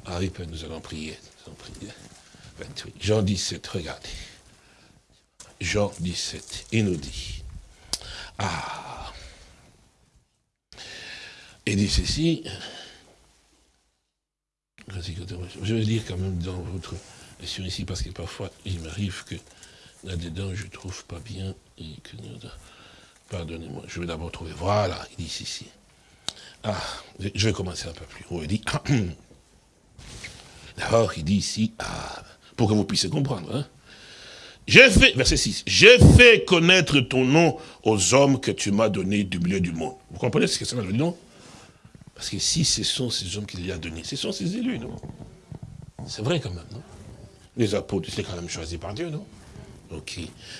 Ah oui, nous allons prier. Nous allons prier. Jean 17, regardez. Jean 17, il nous dit, ah, il dit ceci, je vais lire quand même dans votre version ici, parce que parfois, il m'arrive que là-dedans, je ne trouve pas bien, et que, pardonnez-moi, je vais d'abord trouver, voilà, il dit ceci. Ah, je vais commencer un peu plus haut, il dit, d'abord, il dit ici, ah, pour que vous puissiez comprendre, hein, j'ai fait, verset 6, j'ai fait connaître ton nom aux hommes que tu m'as donnés du milieu du monde. Vous comprenez ce que ça veut dire, non? Parce que si ce sont ces hommes qu'il lui a donnés, ce sont ses élus, non? C'est vrai quand même, non? Les apôtres, c'est quand même choisi par Dieu, non? Ok.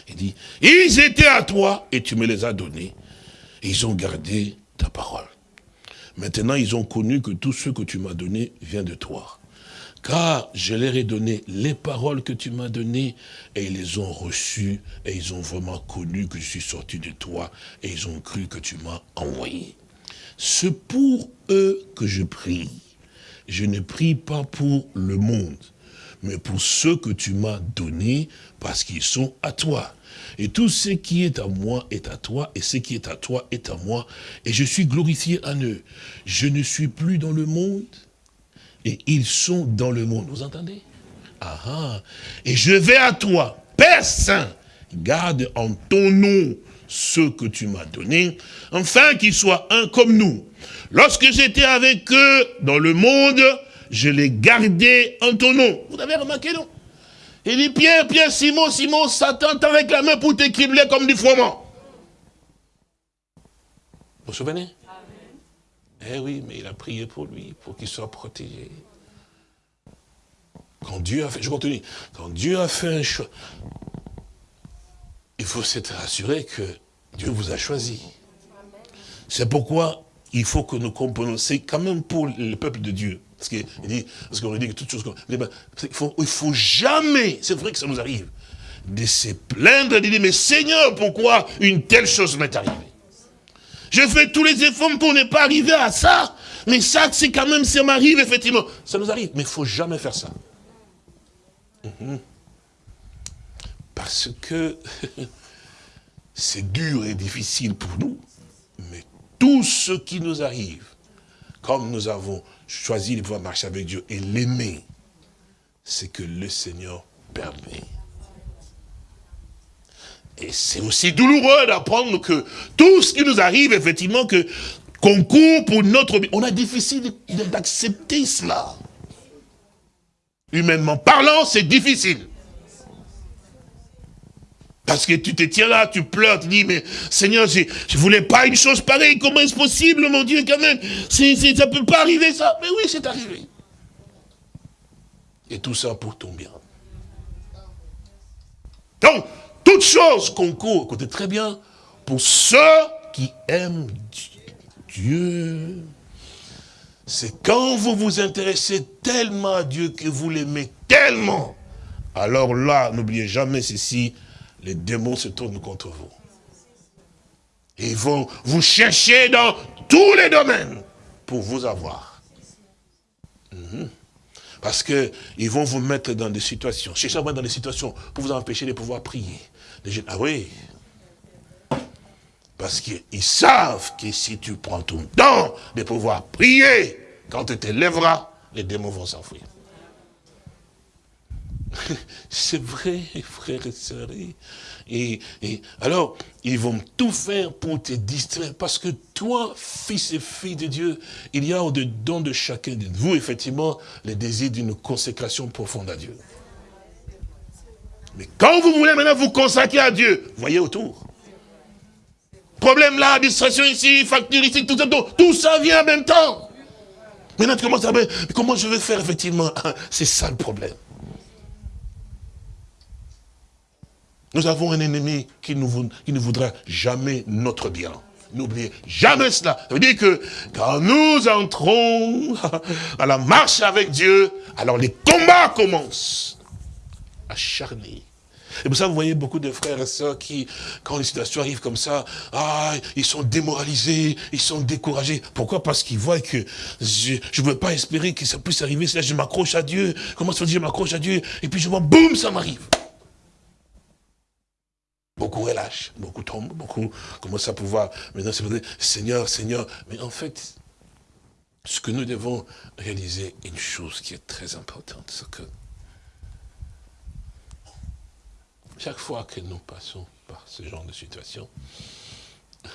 Il dit, ils étaient à toi et tu me les as donnés. Et ils ont gardé ta parole. Maintenant, ils ont connu que tout ce que tu m'as donné vient de toi car je leur ai donné les paroles que tu m'as données, et ils les ont reçues, et ils ont vraiment connu que je suis sorti de toi, et ils ont cru que tu m'as envoyé. C'est pour eux que je prie. Je ne prie pas pour le monde, mais pour ceux que tu m'as donnés, parce qu'ils sont à toi. Et tout ce qui est à moi est à toi, et ce qui est à toi est à moi, et je suis glorifié en eux. Je ne suis plus dans le monde, et ils sont dans le monde. Vous entendez? Ah, ah, Et je vais à toi, Père Saint, garde en ton nom ce que tu m'as donné, afin qu'ils soient un comme nous. Lorsque j'étais avec eux dans le monde, je les gardais en ton nom. Vous avez remarqué, non? Il dit, Pierre, Pierre, Simon, Simon, Satan avec la main pour t'écribler comme du froment. Vous vous souvenez? Eh oui, mais il a prié pour lui, pour qu'il soit protégé. Quand Dieu a fait, je continue, quand Dieu a fait un choix, il faut s'être assuré que Dieu vous a choisi. C'est pourquoi il faut que nous comprenions, c'est quand même pour le peuple de Dieu. Parce qu'il dit, qu'on dit que toutes choses, il faut, il faut jamais, c'est vrai que ça nous arrive, de se plaindre, de dire, mais Seigneur, pourquoi une telle chose m'est arrivée? Je fais tous les efforts pour ne pas arriver à ça. Mais ça, c'est quand même, ça m'arrive, effectivement. Ça nous arrive. Mais il ne faut jamais faire ça. Mhm. Parce que c'est dur et difficile pour nous. Mais tout ce qui nous arrive, comme nous avons choisi de pouvoir marcher avec Dieu et l'aimer, c'est que le Seigneur permet. Et c'est aussi douloureux d'apprendre que tout ce qui nous arrive, effectivement, que concourt pour notre... On a difficile d'accepter cela. Humainement parlant, c'est difficile. Parce que tu te tiens là, tu pleures, tu dis, mais Seigneur, je ne voulais pas une chose pareille, comment est-ce possible, mon Dieu, quand même? Ça ne peut pas arriver, ça. Mais oui, c'est arrivé. Et tout ça pour ton bien. Donc, toutes choses concourent, écoutez très bien, pour ceux qui aiment Dieu. C'est quand vous vous intéressez tellement à Dieu que vous l'aimez tellement. Alors là, n'oubliez jamais ceci, les démons se tournent contre vous. Ils vont vous chercher dans tous les domaines pour vous avoir. Mhm. Parce qu'ils vont vous mettre dans des situations, chercher dans des situations pour vous empêcher de pouvoir prier. Ah oui. Parce qu'ils savent que si tu prends ton temps de pouvoir prier, quand tu te lèveras, les démons vont s'enfuir. C'est vrai, frères et sœurs. Et, alors, ils vont tout faire pour te distraire. Parce que toi, fils et fille de Dieu, il y a au-dedans de chacun de vous, effectivement, le désir d'une consécration profonde à Dieu. Mais quand vous voulez maintenant vous consacrer à Dieu, voyez autour. Problème là, distraction ici, facture ici, tout ça, tout, ça vient en même temps. Maintenant, tu commences à comment je vais faire effectivement? C'est ça le problème. Nous avons un ennemi qui, ne voudra jamais notre bien. N'oubliez jamais cela. Ça veut dire que quand nous entrons à la marche avec Dieu, alors les combats commencent acharnés. Et pour ça, vous voyez beaucoup de frères et sœurs qui, quand les situations arrivent comme ça, ah, ils sont démoralisés, ils sont découragés. Pourquoi? Parce qu'ils voient que je ne veux pas espérer que ça puisse arriver. Là, je m'accroche à Dieu. Comment ça je m'accroche à Dieu? Et puis je vois, boum, ça m'arrive. Beaucoup relâchent, beaucoup tombent, beaucoup commencent à pouvoir, maintenant c'est Seigneur, Seigneur. Mais en fait, ce que nous devons réaliser, une chose qui est très importante, c'est que Chaque fois que nous passons par ce genre de situation,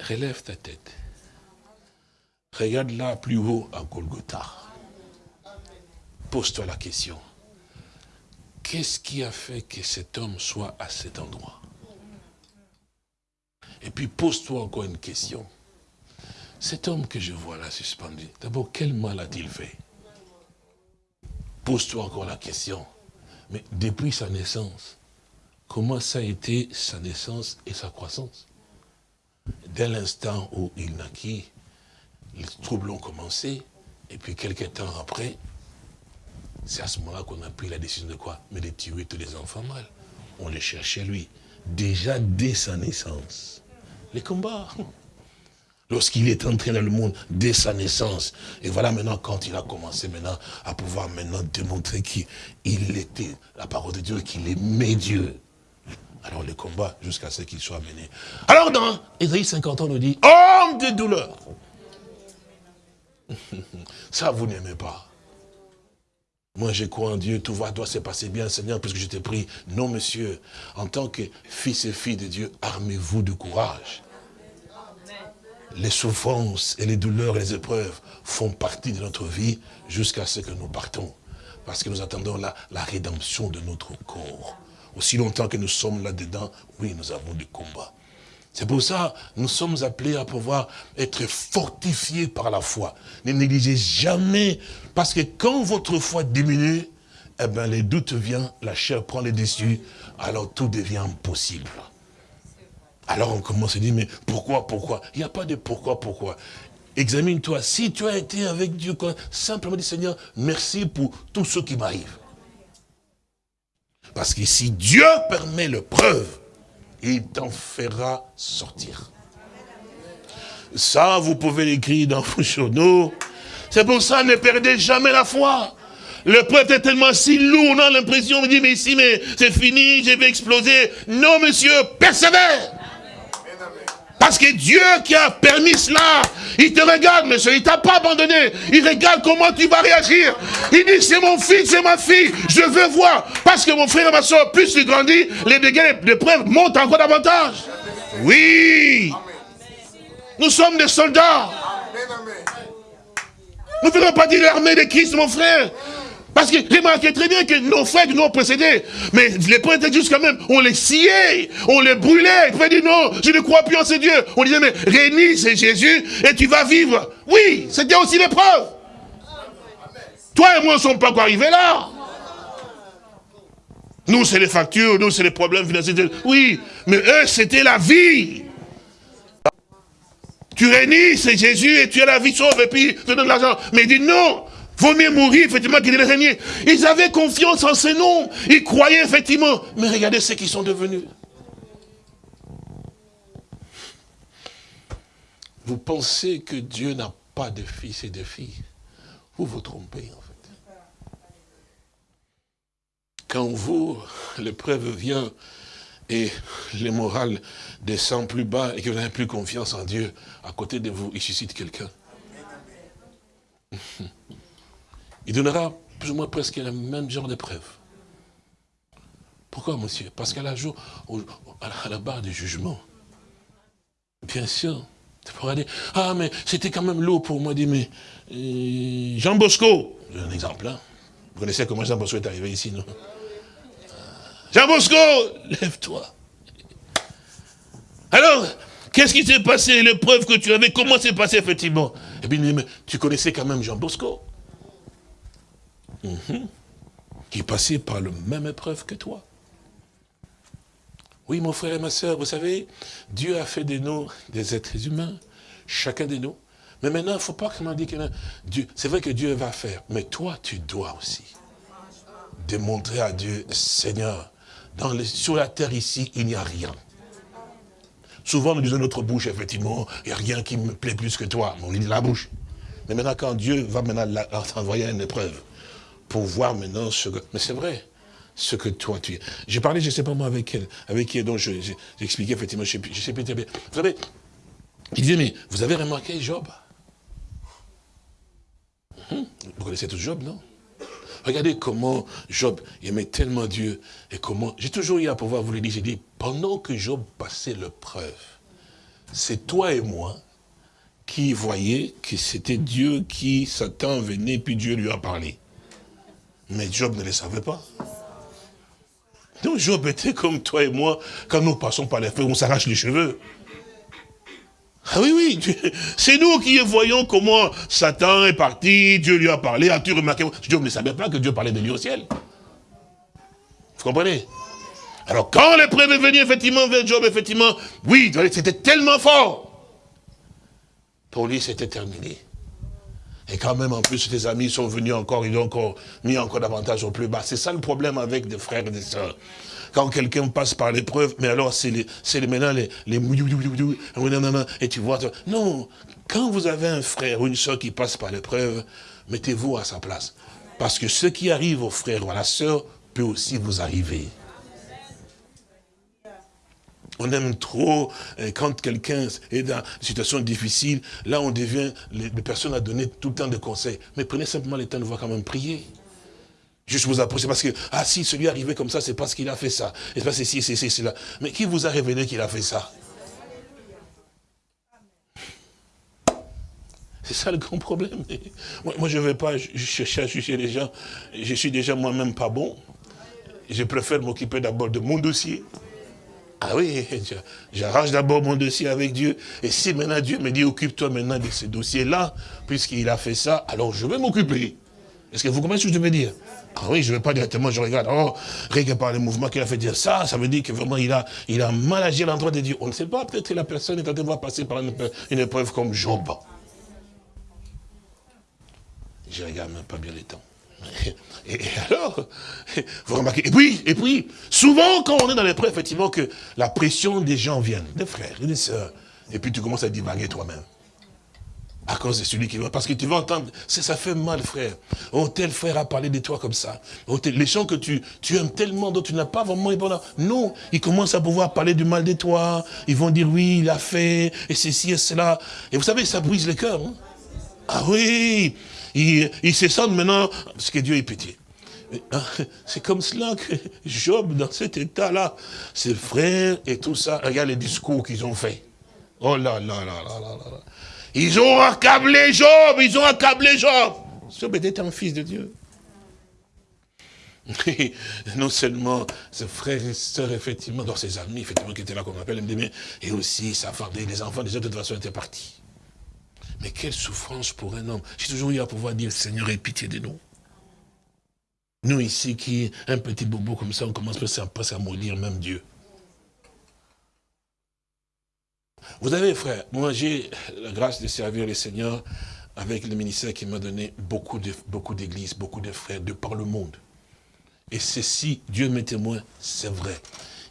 relève ta tête. Regarde là plus haut à Golgotha. Pose-toi la question. Qu'est-ce qui a fait que cet homme soit à cet endroit? Et puis pose-toi encore une question. Cet homme que je vois là suspendu, d'abord, quel mal a-t-il fait? Pose-toi encore la question. Mais depuis sa naissance, comment ça a été sa naissance et sa croissance? Dès l'instant où il naquit, les troubles ont commencé, et puis quelques temps après, c'est à ce moment-là qu'on a pris la décision de quoi? Mais de tuer tous les enfants mâles. On les cherchait lui. Déjà dès sa naissance. Les combats. Lorsqu'il est entré dans le monde dès sa naissance. Et voilà maintenant quand il a commencé maintenant à pouvoir maintenant démontrer qu'il était la parole de Dieu, qu'il aimait Dieu. Alors le combat jusqu'à ce qu'il soit mené. Alors dans Ésaïe 50 ans, on nous dit, homme de douleur. Ça, vous n'aimez pas. Moi, je crois en Dieu, tout va, doit se passer bien, Seigneur, puisque je t'ai pris. Non, monsieur, en tant que fils et filles de Dieu, armez-vous de courage. Les souffrances et les douleurs et les épreuves font partie de notre vie jusqu'à ce que nous partons. Parce que nous attendons la, rédemption de notre corps. Aussi longtemps que nous sommes là-dedans, oui, nous avons des combats. C'est pour ça nous sommes appelés à pouvoir être fortifiés par la foi. Ne négligez jamais, parce que quand votre foi diminue, eh ben, les doutes viennent, la chair prend les dessus, alors tout devient impossible. Alors on commence à dire, mais pourquoi, pourquoi? Il n'y a pas de pourquoi, pourquoi? Examine-toi, si tu as été avec Dieu, simplement dis, Seigneur, merci pour tout ce qui m'arrive. Parce que si Dieu permet le preuve, il t'en fera sortir. Ça, vous pouvez l'écrire dans vos journaux. C'est pour ça, ne perdez jamais la foi. Le prêtre est tellement si lourd, on a l'impression, on dit, mais ici, mais c'est fini, je vais exploser. Non, monsieur, persévère. Parce que Dieu qui a permis cela, il te regarde, monsieur, il t'a pas abandonné. Il regarde comment tu vas réagir. Il dit, c'est mon fils, c'est ma fille, je veux voir. Parce que mon frère et ma soeur, plus tu grandis, les dégâts, les preuves montent encore davantage. Oui. Nous sommes des soldats. Nous ne faisons pas dire l'armée de Christ, mon frère. Parce que remarquez très bien que nos frères nous ont précédés, mais les juste quand même, on les sciait, on les brûlait. Ils dit non, je ne crois plus en ce Dieu. On disait, mais réunis, c'est Jésus et tu vas vivre. Oui, c'était aussi l'épreuve. Toi et moi ne sommes pas encore arrivés là. Nous, c'est les factures, nous, c'est les problèmes financiers. Oui, mais eux, c'était la vie. Tu réunis, c'est Jésus, et tu as la vie sauve, et puis tu donnes l'argent. Mais il dit non, Vaut mieux mourir, effectivement, qu'il régner. Ils avaient confiance en ces noms. Ils croyaient, effectivement. Mais regardez ce qu'ils sont devenus. Vous pensez que Dieu n'a pas de fils et de filles. Vous vous trompez, en fait. Quand vous, l'épreuve vient et le moral descend plus bas et que vous n'avez plus confiance en Dieu, à côté de vous, il suscite quelqu'un. il donnera plus ou moins presque le même genre d'épreuve. Pourquoi, monsieur? Parce qu'à la, la barre du jugement, bien sûr, tu pourras dire, ah, mais c'était quand même lourd pour moi, dit, mais euh, Jean Bosco, un exemple, hein. vous connaissez comment Jean Bosco est arrivé ici, non? Jean Bosco, lève-toi. Alors, qu'est-ce qui s'est passé, l'épreuve que tu avais, comment s'est passé effectivement? Eh bien, tu connaissais quand même Jean Bosco. Mhm. Qui passait par la même épreuve que toi. Oui, mon frère et ma soeur, vous savez, Dieu a fait de nous des êtres humains, chacun de nous. Mais maintenant, il ne faut pas que dise que Dieu, c'est vrai que Dieu va faire, mais toi, tu dois aussi démontrer à Dieu, Seigneur, sur la terre ici, il n'y a rien. Souvent, nous disons notre bouche, effectivement, il n'y a rien qui me plaît plus que toi. On dit la bouche. Mais maintenant, quand Dieu va maintenant t'envoyer une épreuve, pour voir maintenant ce que... Mais c'est vrai, ce que toi tu es. J'ai parlé, je ne sais pas moi, avec elle, avec qui, donc j'ai expliqué effectivement, je ne sais, plus très bien. Vous savez, il disait, mais vous avez remarqué Job? Hum, Vous connaissez tout Job, non? Regardez comment Job aimait tellement Dieu et comment... J'ai toujours eu à pouvoir vous le dire, j'ai dit, pendant que Job passait l'épreuve, c'est toi et moi qui voyaient que c'était Dieu qui, Satan venait, puis Dieu lui a parlé. Mais Job ne le savait pas. Donc Job était comme toi et moi, quand nous passons par les feux, on s'arrache les cheveux. Ah oui, oui, c'est nous qui voyons comment Satan est parti, Dieu lui a parlé, as-tu remarqué? Job ne savait pas que Dieu parlait de lui au ciel. Vous comprenez? Alors quand l'épreuve est venue, effectivement, vers Job, effectivement, oui, c'était tellement fort. Pour lui, c'était terminé. Et quand même, en plus, tes amis sont venus encore, ils ont encore mis encore davantage au plus bas. C'est ça le problème avec des frères et des sœurs. Quand quelqu'un passe par l'épreuve, mais alors c'est les, les, maintenant les, les et tu vois, non, quand vous avez un frère ou une soeur qui passe par l'épreuve, mettez-vous à sa place. Parce que ce qui arrive au frère ou à la sœur peut aussi vous arriver. On aime trop, euh, quand quelqu'un est dans une situation difficile, là on devient, les, personnes à donner tout le temps de conseils. Mais prenez simplement le temps de voir quand même prier. Juste vous approcher parce que, ah si, celui est arrivé comme ça, c'est parce qu'il a fait ça. C'est parce que si, c'est cela. Mais qui vous a révélé qu'il a fait ça? C'est ça le grand problème. Moi, je ne vais pas chercher à juger les gens. Je suis déjà moi-même pas bon. Je préfère m'occuper d'abord de mon dossier. Ah oui, j'arrange d'abord mon dossier avec Dieu. Et si maintenant Dieu me dit, occupe-toi maintenant de ce dossier-là, puisqu'il a fait ça, alors je vais m'occuper. Est-ce que vous comprenez ce que je veux dire? Ah oui, je ne vais pas directement, je regarde, oh, rien que par le mouvement qu'il a fait dire ça, ça veut dire que vraiment il a, il a mal agi à l'endroit de Dieu. On ne sait pas, peut-être que la personne est en train de passer par une, épreuve comme Job. Je regarde même pas bien les temps. Et, alors, vous remarquez, et puis, et puis, souvent quand on est dans l'épreuve, effectivement, que la pression des gens vient, des frères des sœurs, et puis tu commences à divaguer toi-même. À cause de celui qui va. Parce que tu vas entendre, ça fait mal, frère. Oh, tel frère a parlé de toi comme ça. Oh, les gens que tu, tu aimes tellement, dont tu n'as pas vraiment Non, ils commencent à pouvoir parler du mal de toi. Ils vont dire, oui, il a fait, et ceci et cela. Et vous savez, ça brise le cœur. Hein. Ah oui, il, se sent maintenant, parce que Dieu est pitié. Hein, c'est comme cela que Job, dans cet état-là, ses frères et tout ça, regarde les discours qu'ils ont fait. Oh là là là là là là. Ils ont accablé Job, ils ont accablé Job. Job était un fils de Dieu. non seulement ses frères et sœurs, effectivement, dans ses amis, effectivement, qui étaient là, comme on appelle, et aussi sa femme, les enfants, déjà, de toute façon, étaient partis. Mais quelle souffrance pour un homme. J'ai toujours eu à pouvoir dire, Seigneur, aie pitié de nous. Nous ici, qui, un petit bobo comme ça, on commence presque à maudire même Dieu. Vous avez, frère, moi j'ai la grâce de servir le Seigneur avec le ministère qui m'a donné beaucoup d'églises, beaucoup, beaucoup de frères de par le monde. Et ceci, Dieu m'est témoin, c'est vrai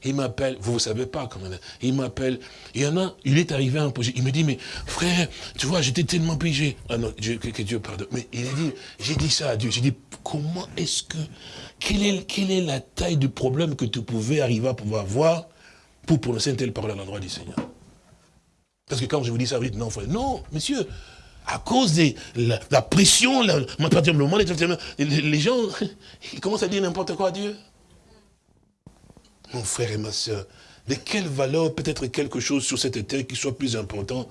il m'appelle, vous ne savez pas comment il m'appelle, il y en a, il est arrivé à un projet, il me dit, mais frère, tu vois, j'étais tellement pigé. Ah non, que, Dieu pardonne. Mais il a dit, j'ai dit ça à Dieu, j'ai dit, comment est-ce que, quelle est, quelle est la taille du problème que tu pouvais arriver à pouvoir voir pour prononcer une telle parole à l'endroit du Seigneur? Parce que quand je vous dis ça, vous dites, non, frère, non, monsieur, à cause de la, pression, les, gens, ils commencent à dire n'importe quoi à Dieu mon frère et ma soeur, de quelle valeur peut-être quelque chose sur cette terre qui soit plus important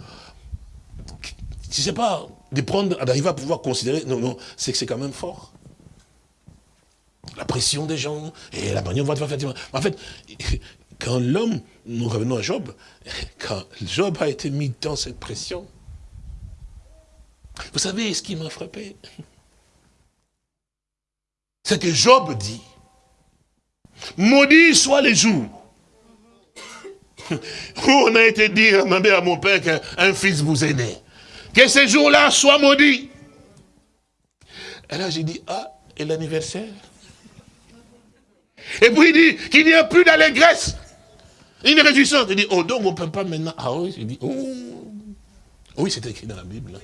Je ne sais pas, de prendre, d'arriver à pouvoir considérer, non, non, c'est que c'est quand même fort. La pression des gens, et la manière dont on va faire. En fait, quand l'homme, nous revenons à Job, quand Job a été mis dans cette pression, vous savez ce qui m'a frappé? C'est que Job dit, Maudit soit les jours. Où on a été dire, demander à mon père qu'un fils vous est né. Que ces jours-là soient maudits. Et là, j'ai dit, ah, et l'anniversaire? Et puis il dit qu'il n'y a plus d'allégresse. Une réjouissance. Il dit, oh donc on ne peut pas maintenant. Ah oui, j'ai dit, oh. Oui, c'est écrit dans la Bible.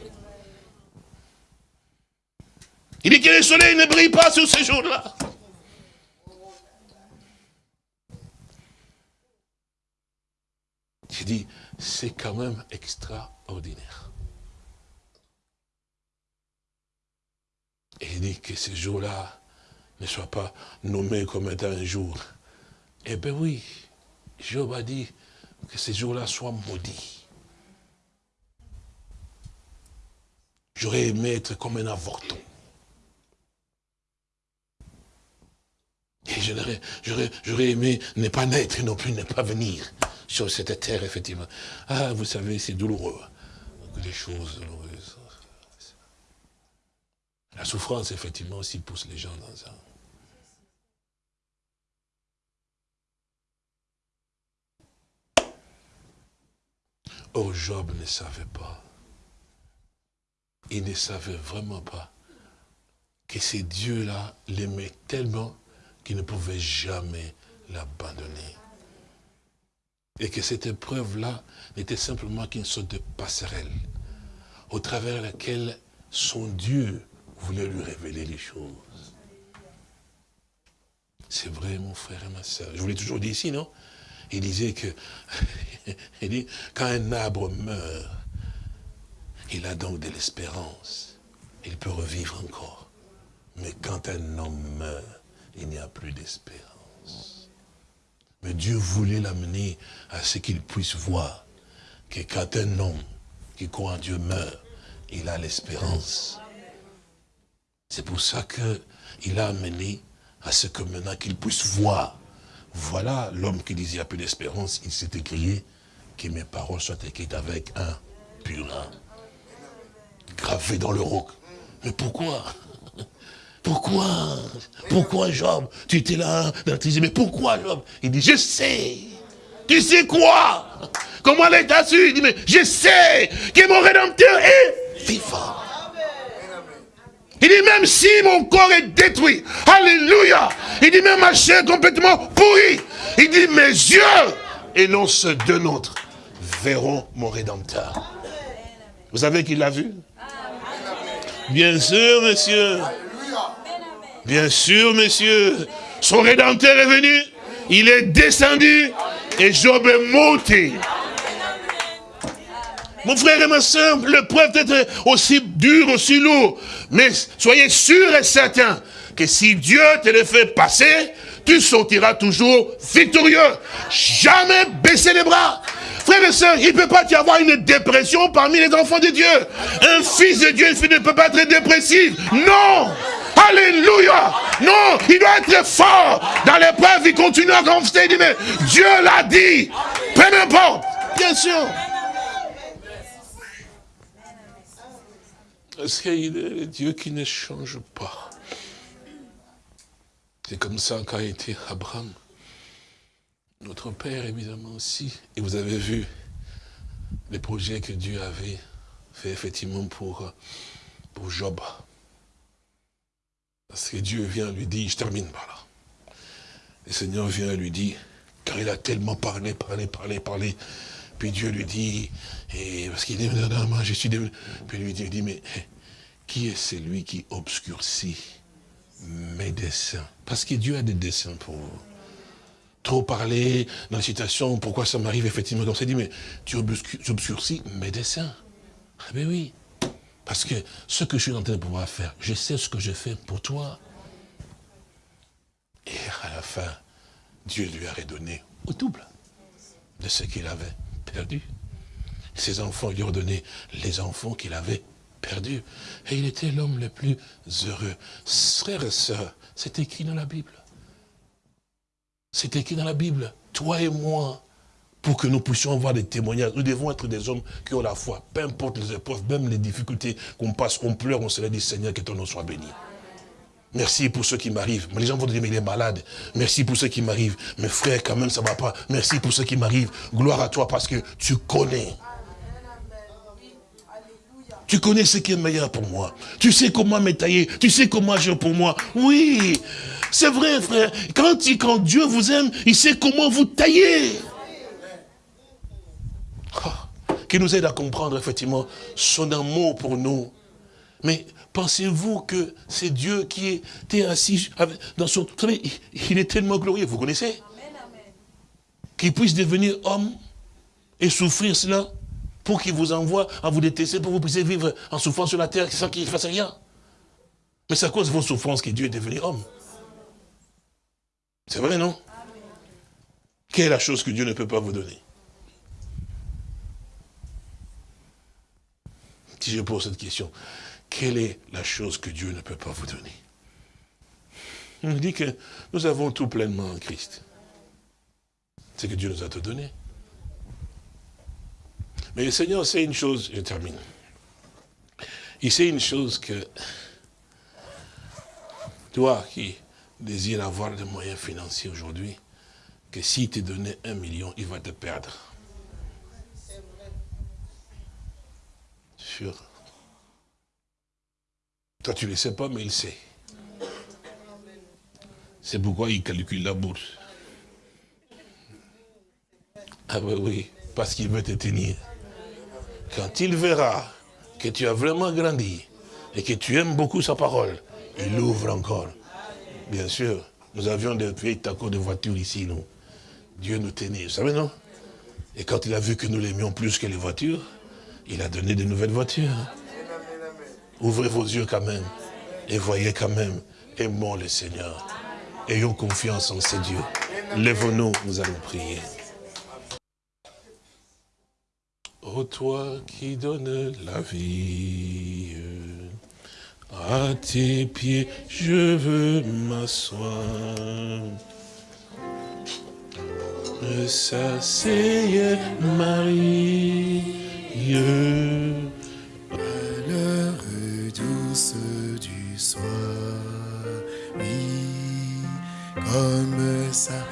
Il dit que le soleil ne brille pas sur ces jours-là. J'ai dit, c'est quand même extraordinaire. Et il dit que ce jour-là ne soit pas nommé comme étant un jour. Eh bien oui, Job a dit que ce jour-là soit maudit. J'aurais aimé être comme un avorton. Et j'aurais aimé ne pas naître non plus ne pas venir sur cette terre, effectivement. Ah, vous savez, c'est douloureux. Des choses douloureuses. La souffrance, effectivement, aussi pousse les gens dans ça. Oh, Job ne savait pas. Il ne savait vraiment pas que ces dieux-là l'aimaient tellement qu'il ne pouvait jamais l'abandonner. Et que cette épreuve-là n'était simplement qu'une sorte de passerelle au travers laquelle son Dieu voulait lui révéler les choses. C'est vrai, mon frère et ma soeur. Je vous l'ai toujours dit ici, non? Il disait que, il dit, quand un arbre meurt, il a donc de l'espérance. Il peut revivre encore. Mais quand un homme meurt, il n'y a plus d'espérance. Mais Dieu voulait l'amener à ce qu'il puisse voir que quand un homme qui croit en Dieu meurt, il a l'espérance. C'est pour ça qu'il a amené à ce que maintenant qu'il puisse voir. Voilà l'homme qui disait, il n'y a plus d'espérance, il s'est écrié que mes paroles soient écrites avec un purin, gravé dans le roc. Mais pourquoi? Pourquoi? Pourquoi Job? Tu étais là, dans mais pourquoi Job? Il dit, je sais. Tu sais quoi? Comment l'état su? Il dit, mais je sais que mon Rédempteur est vivant. Il dit même si mon corps est détruit, alléluia. Il dit même ma chair complètement pourrie. Il dit mes yeux, et non ceux de nôtres, verront mon Rédempteur. Vous savez qu'il l'a vu? Bien sûr, monsieur. Bien sûr, monsieur. Son Rédempteur est venu. Il est descendu. Et Job est monté. Mon frère et ma soeur, l'épreuve peut être aussi dure, aussi lourde. Mais soyez sûr et certain que si Dieu te le fait passer, tu sortiras toujours victorieux. Jamais baisser les bras. Frère et soeur, il ne peut pas y avoir une dépression parmi les enfants de Dieu. Un fils de Dieu, fille ne peut pas être dépressif. Non Alléluia Non, il doit être fort. Dans l'épreuve, il continue à. Il mais Dieu l'a dit. Peu importe. Bien sûr. Parce qu'il est le Dieu qui ne change pas. C'est comme ça qu'a été Abraham. Notre Père, évidemment, aussi. Et vous avez vu les projets que Dieu avait fait, effectivement, pour, pour Job. Parce que Dieu vient lui dire, je termine par là. Le Seigneur vient lui dire, car il a tellement parlé, parlé, parlé, parlé. Puis Dieu lui dit, et parce qu'il dit, non, je suis devenu. Puis lui dit, mais qui est celui qui obscurcit mes desseins? Parce que Dieu a des desseins pour vous. Trop parler dans la situation, pourquoi ça m'arrive effectivement comme ça, dit, mais tu obscurcis mes desseins. Ah ben oui, parce que ce que je suis en train de pouvoir faire, je sais ce que je fais pour toi. Et à la fin, Dieu lui a redonné au double de ce qu'il avait perdu. Ses enfants lui ont donné les enfants qu'il avait perdu. Et il était l'homme le plus heureux. Frères et sœurs, c'est écrit dans la Bible. C'est écrit dans la Bible. Toi et moi, pour que nous puissions avoir des témoignages, nous devons être des hommes qui ont la foi. Peu importe les épreuves, même les difficultés qu'on passe, qu'on pleure, on se dit, Seigneur, que ton nom soit béni. Merci pour ceux qui m'arrivent. Les gens vont dire, mais il est malade. Merci pour ceux qui m'arrivent. Mes frères, quand même, ça ne va pas. Merci pour ceux qui m'arrivent. Gloire à toi parce que tu connais. Tu connais ce qui est meilleur pour moi. Tu sais comment me tailler. Tu sais comment agir pour moi. Oui, c'est vrai, frère. Quand, quand Dieu vous aime, il sait comment vous tailler. Oh, qui nous aide à comprendre, effectivement, son amour pour nous. Mais pensez-vous que c'est Dieu qui était assis dans son... Vous savez, il est tellement glorieux, vous connaissez? Qu'il puisse devenir homme et souffrir cela pour qu'il vous envoie à vous détester, pour que vous puissiez vivre en souffrant sur la terre sans qu'il ne fasse rien. Mais c'est à cause de vos souffrances que Dieu est devenu homme. C'est vrai, non? Quelle est la chose que Dieu ne peut pas vous donner? Si je pose cette question, quelle est la chose que Dieu ne peut pas vous donner? On dit que nous avons tout pleinement en Christ. C'est que Dieu nous a tout donné. Mais le Seigneur sait une chose, je termine. Il sait une chose que toi qui désires avoir des moyens financiers aujourd'hui, que s'il te donnait un million, il va te perdre. Sûr. Toi, tu ne le sais pas, mais il sait. C'est pourquoi il calcule la bourse. Ah oui, oui, parce qu'il veut te tenir. Quand il verra que tu as vraiment grandi et que tu aimes beaucoup sa parole, il ouvre encore. Bien sûr, nous avions des vieilles tacos de voitures ici, nous. Dieu nous tenait, vous savez, non? Et quand il a vu que nous l'aimions plus que les voitures, il a donné de nouvelles voitures. Ouvrez vos yeux quand même et voyez quand même, aimons le Seigneur. Ayons confiance en ces dieux. Lève-nous, nous allons prier. Toi qui donnes la vie, à tes pieds je veux m'asseoir. S'asseye Marie, à l'heure douce du soir, oui, comme ça,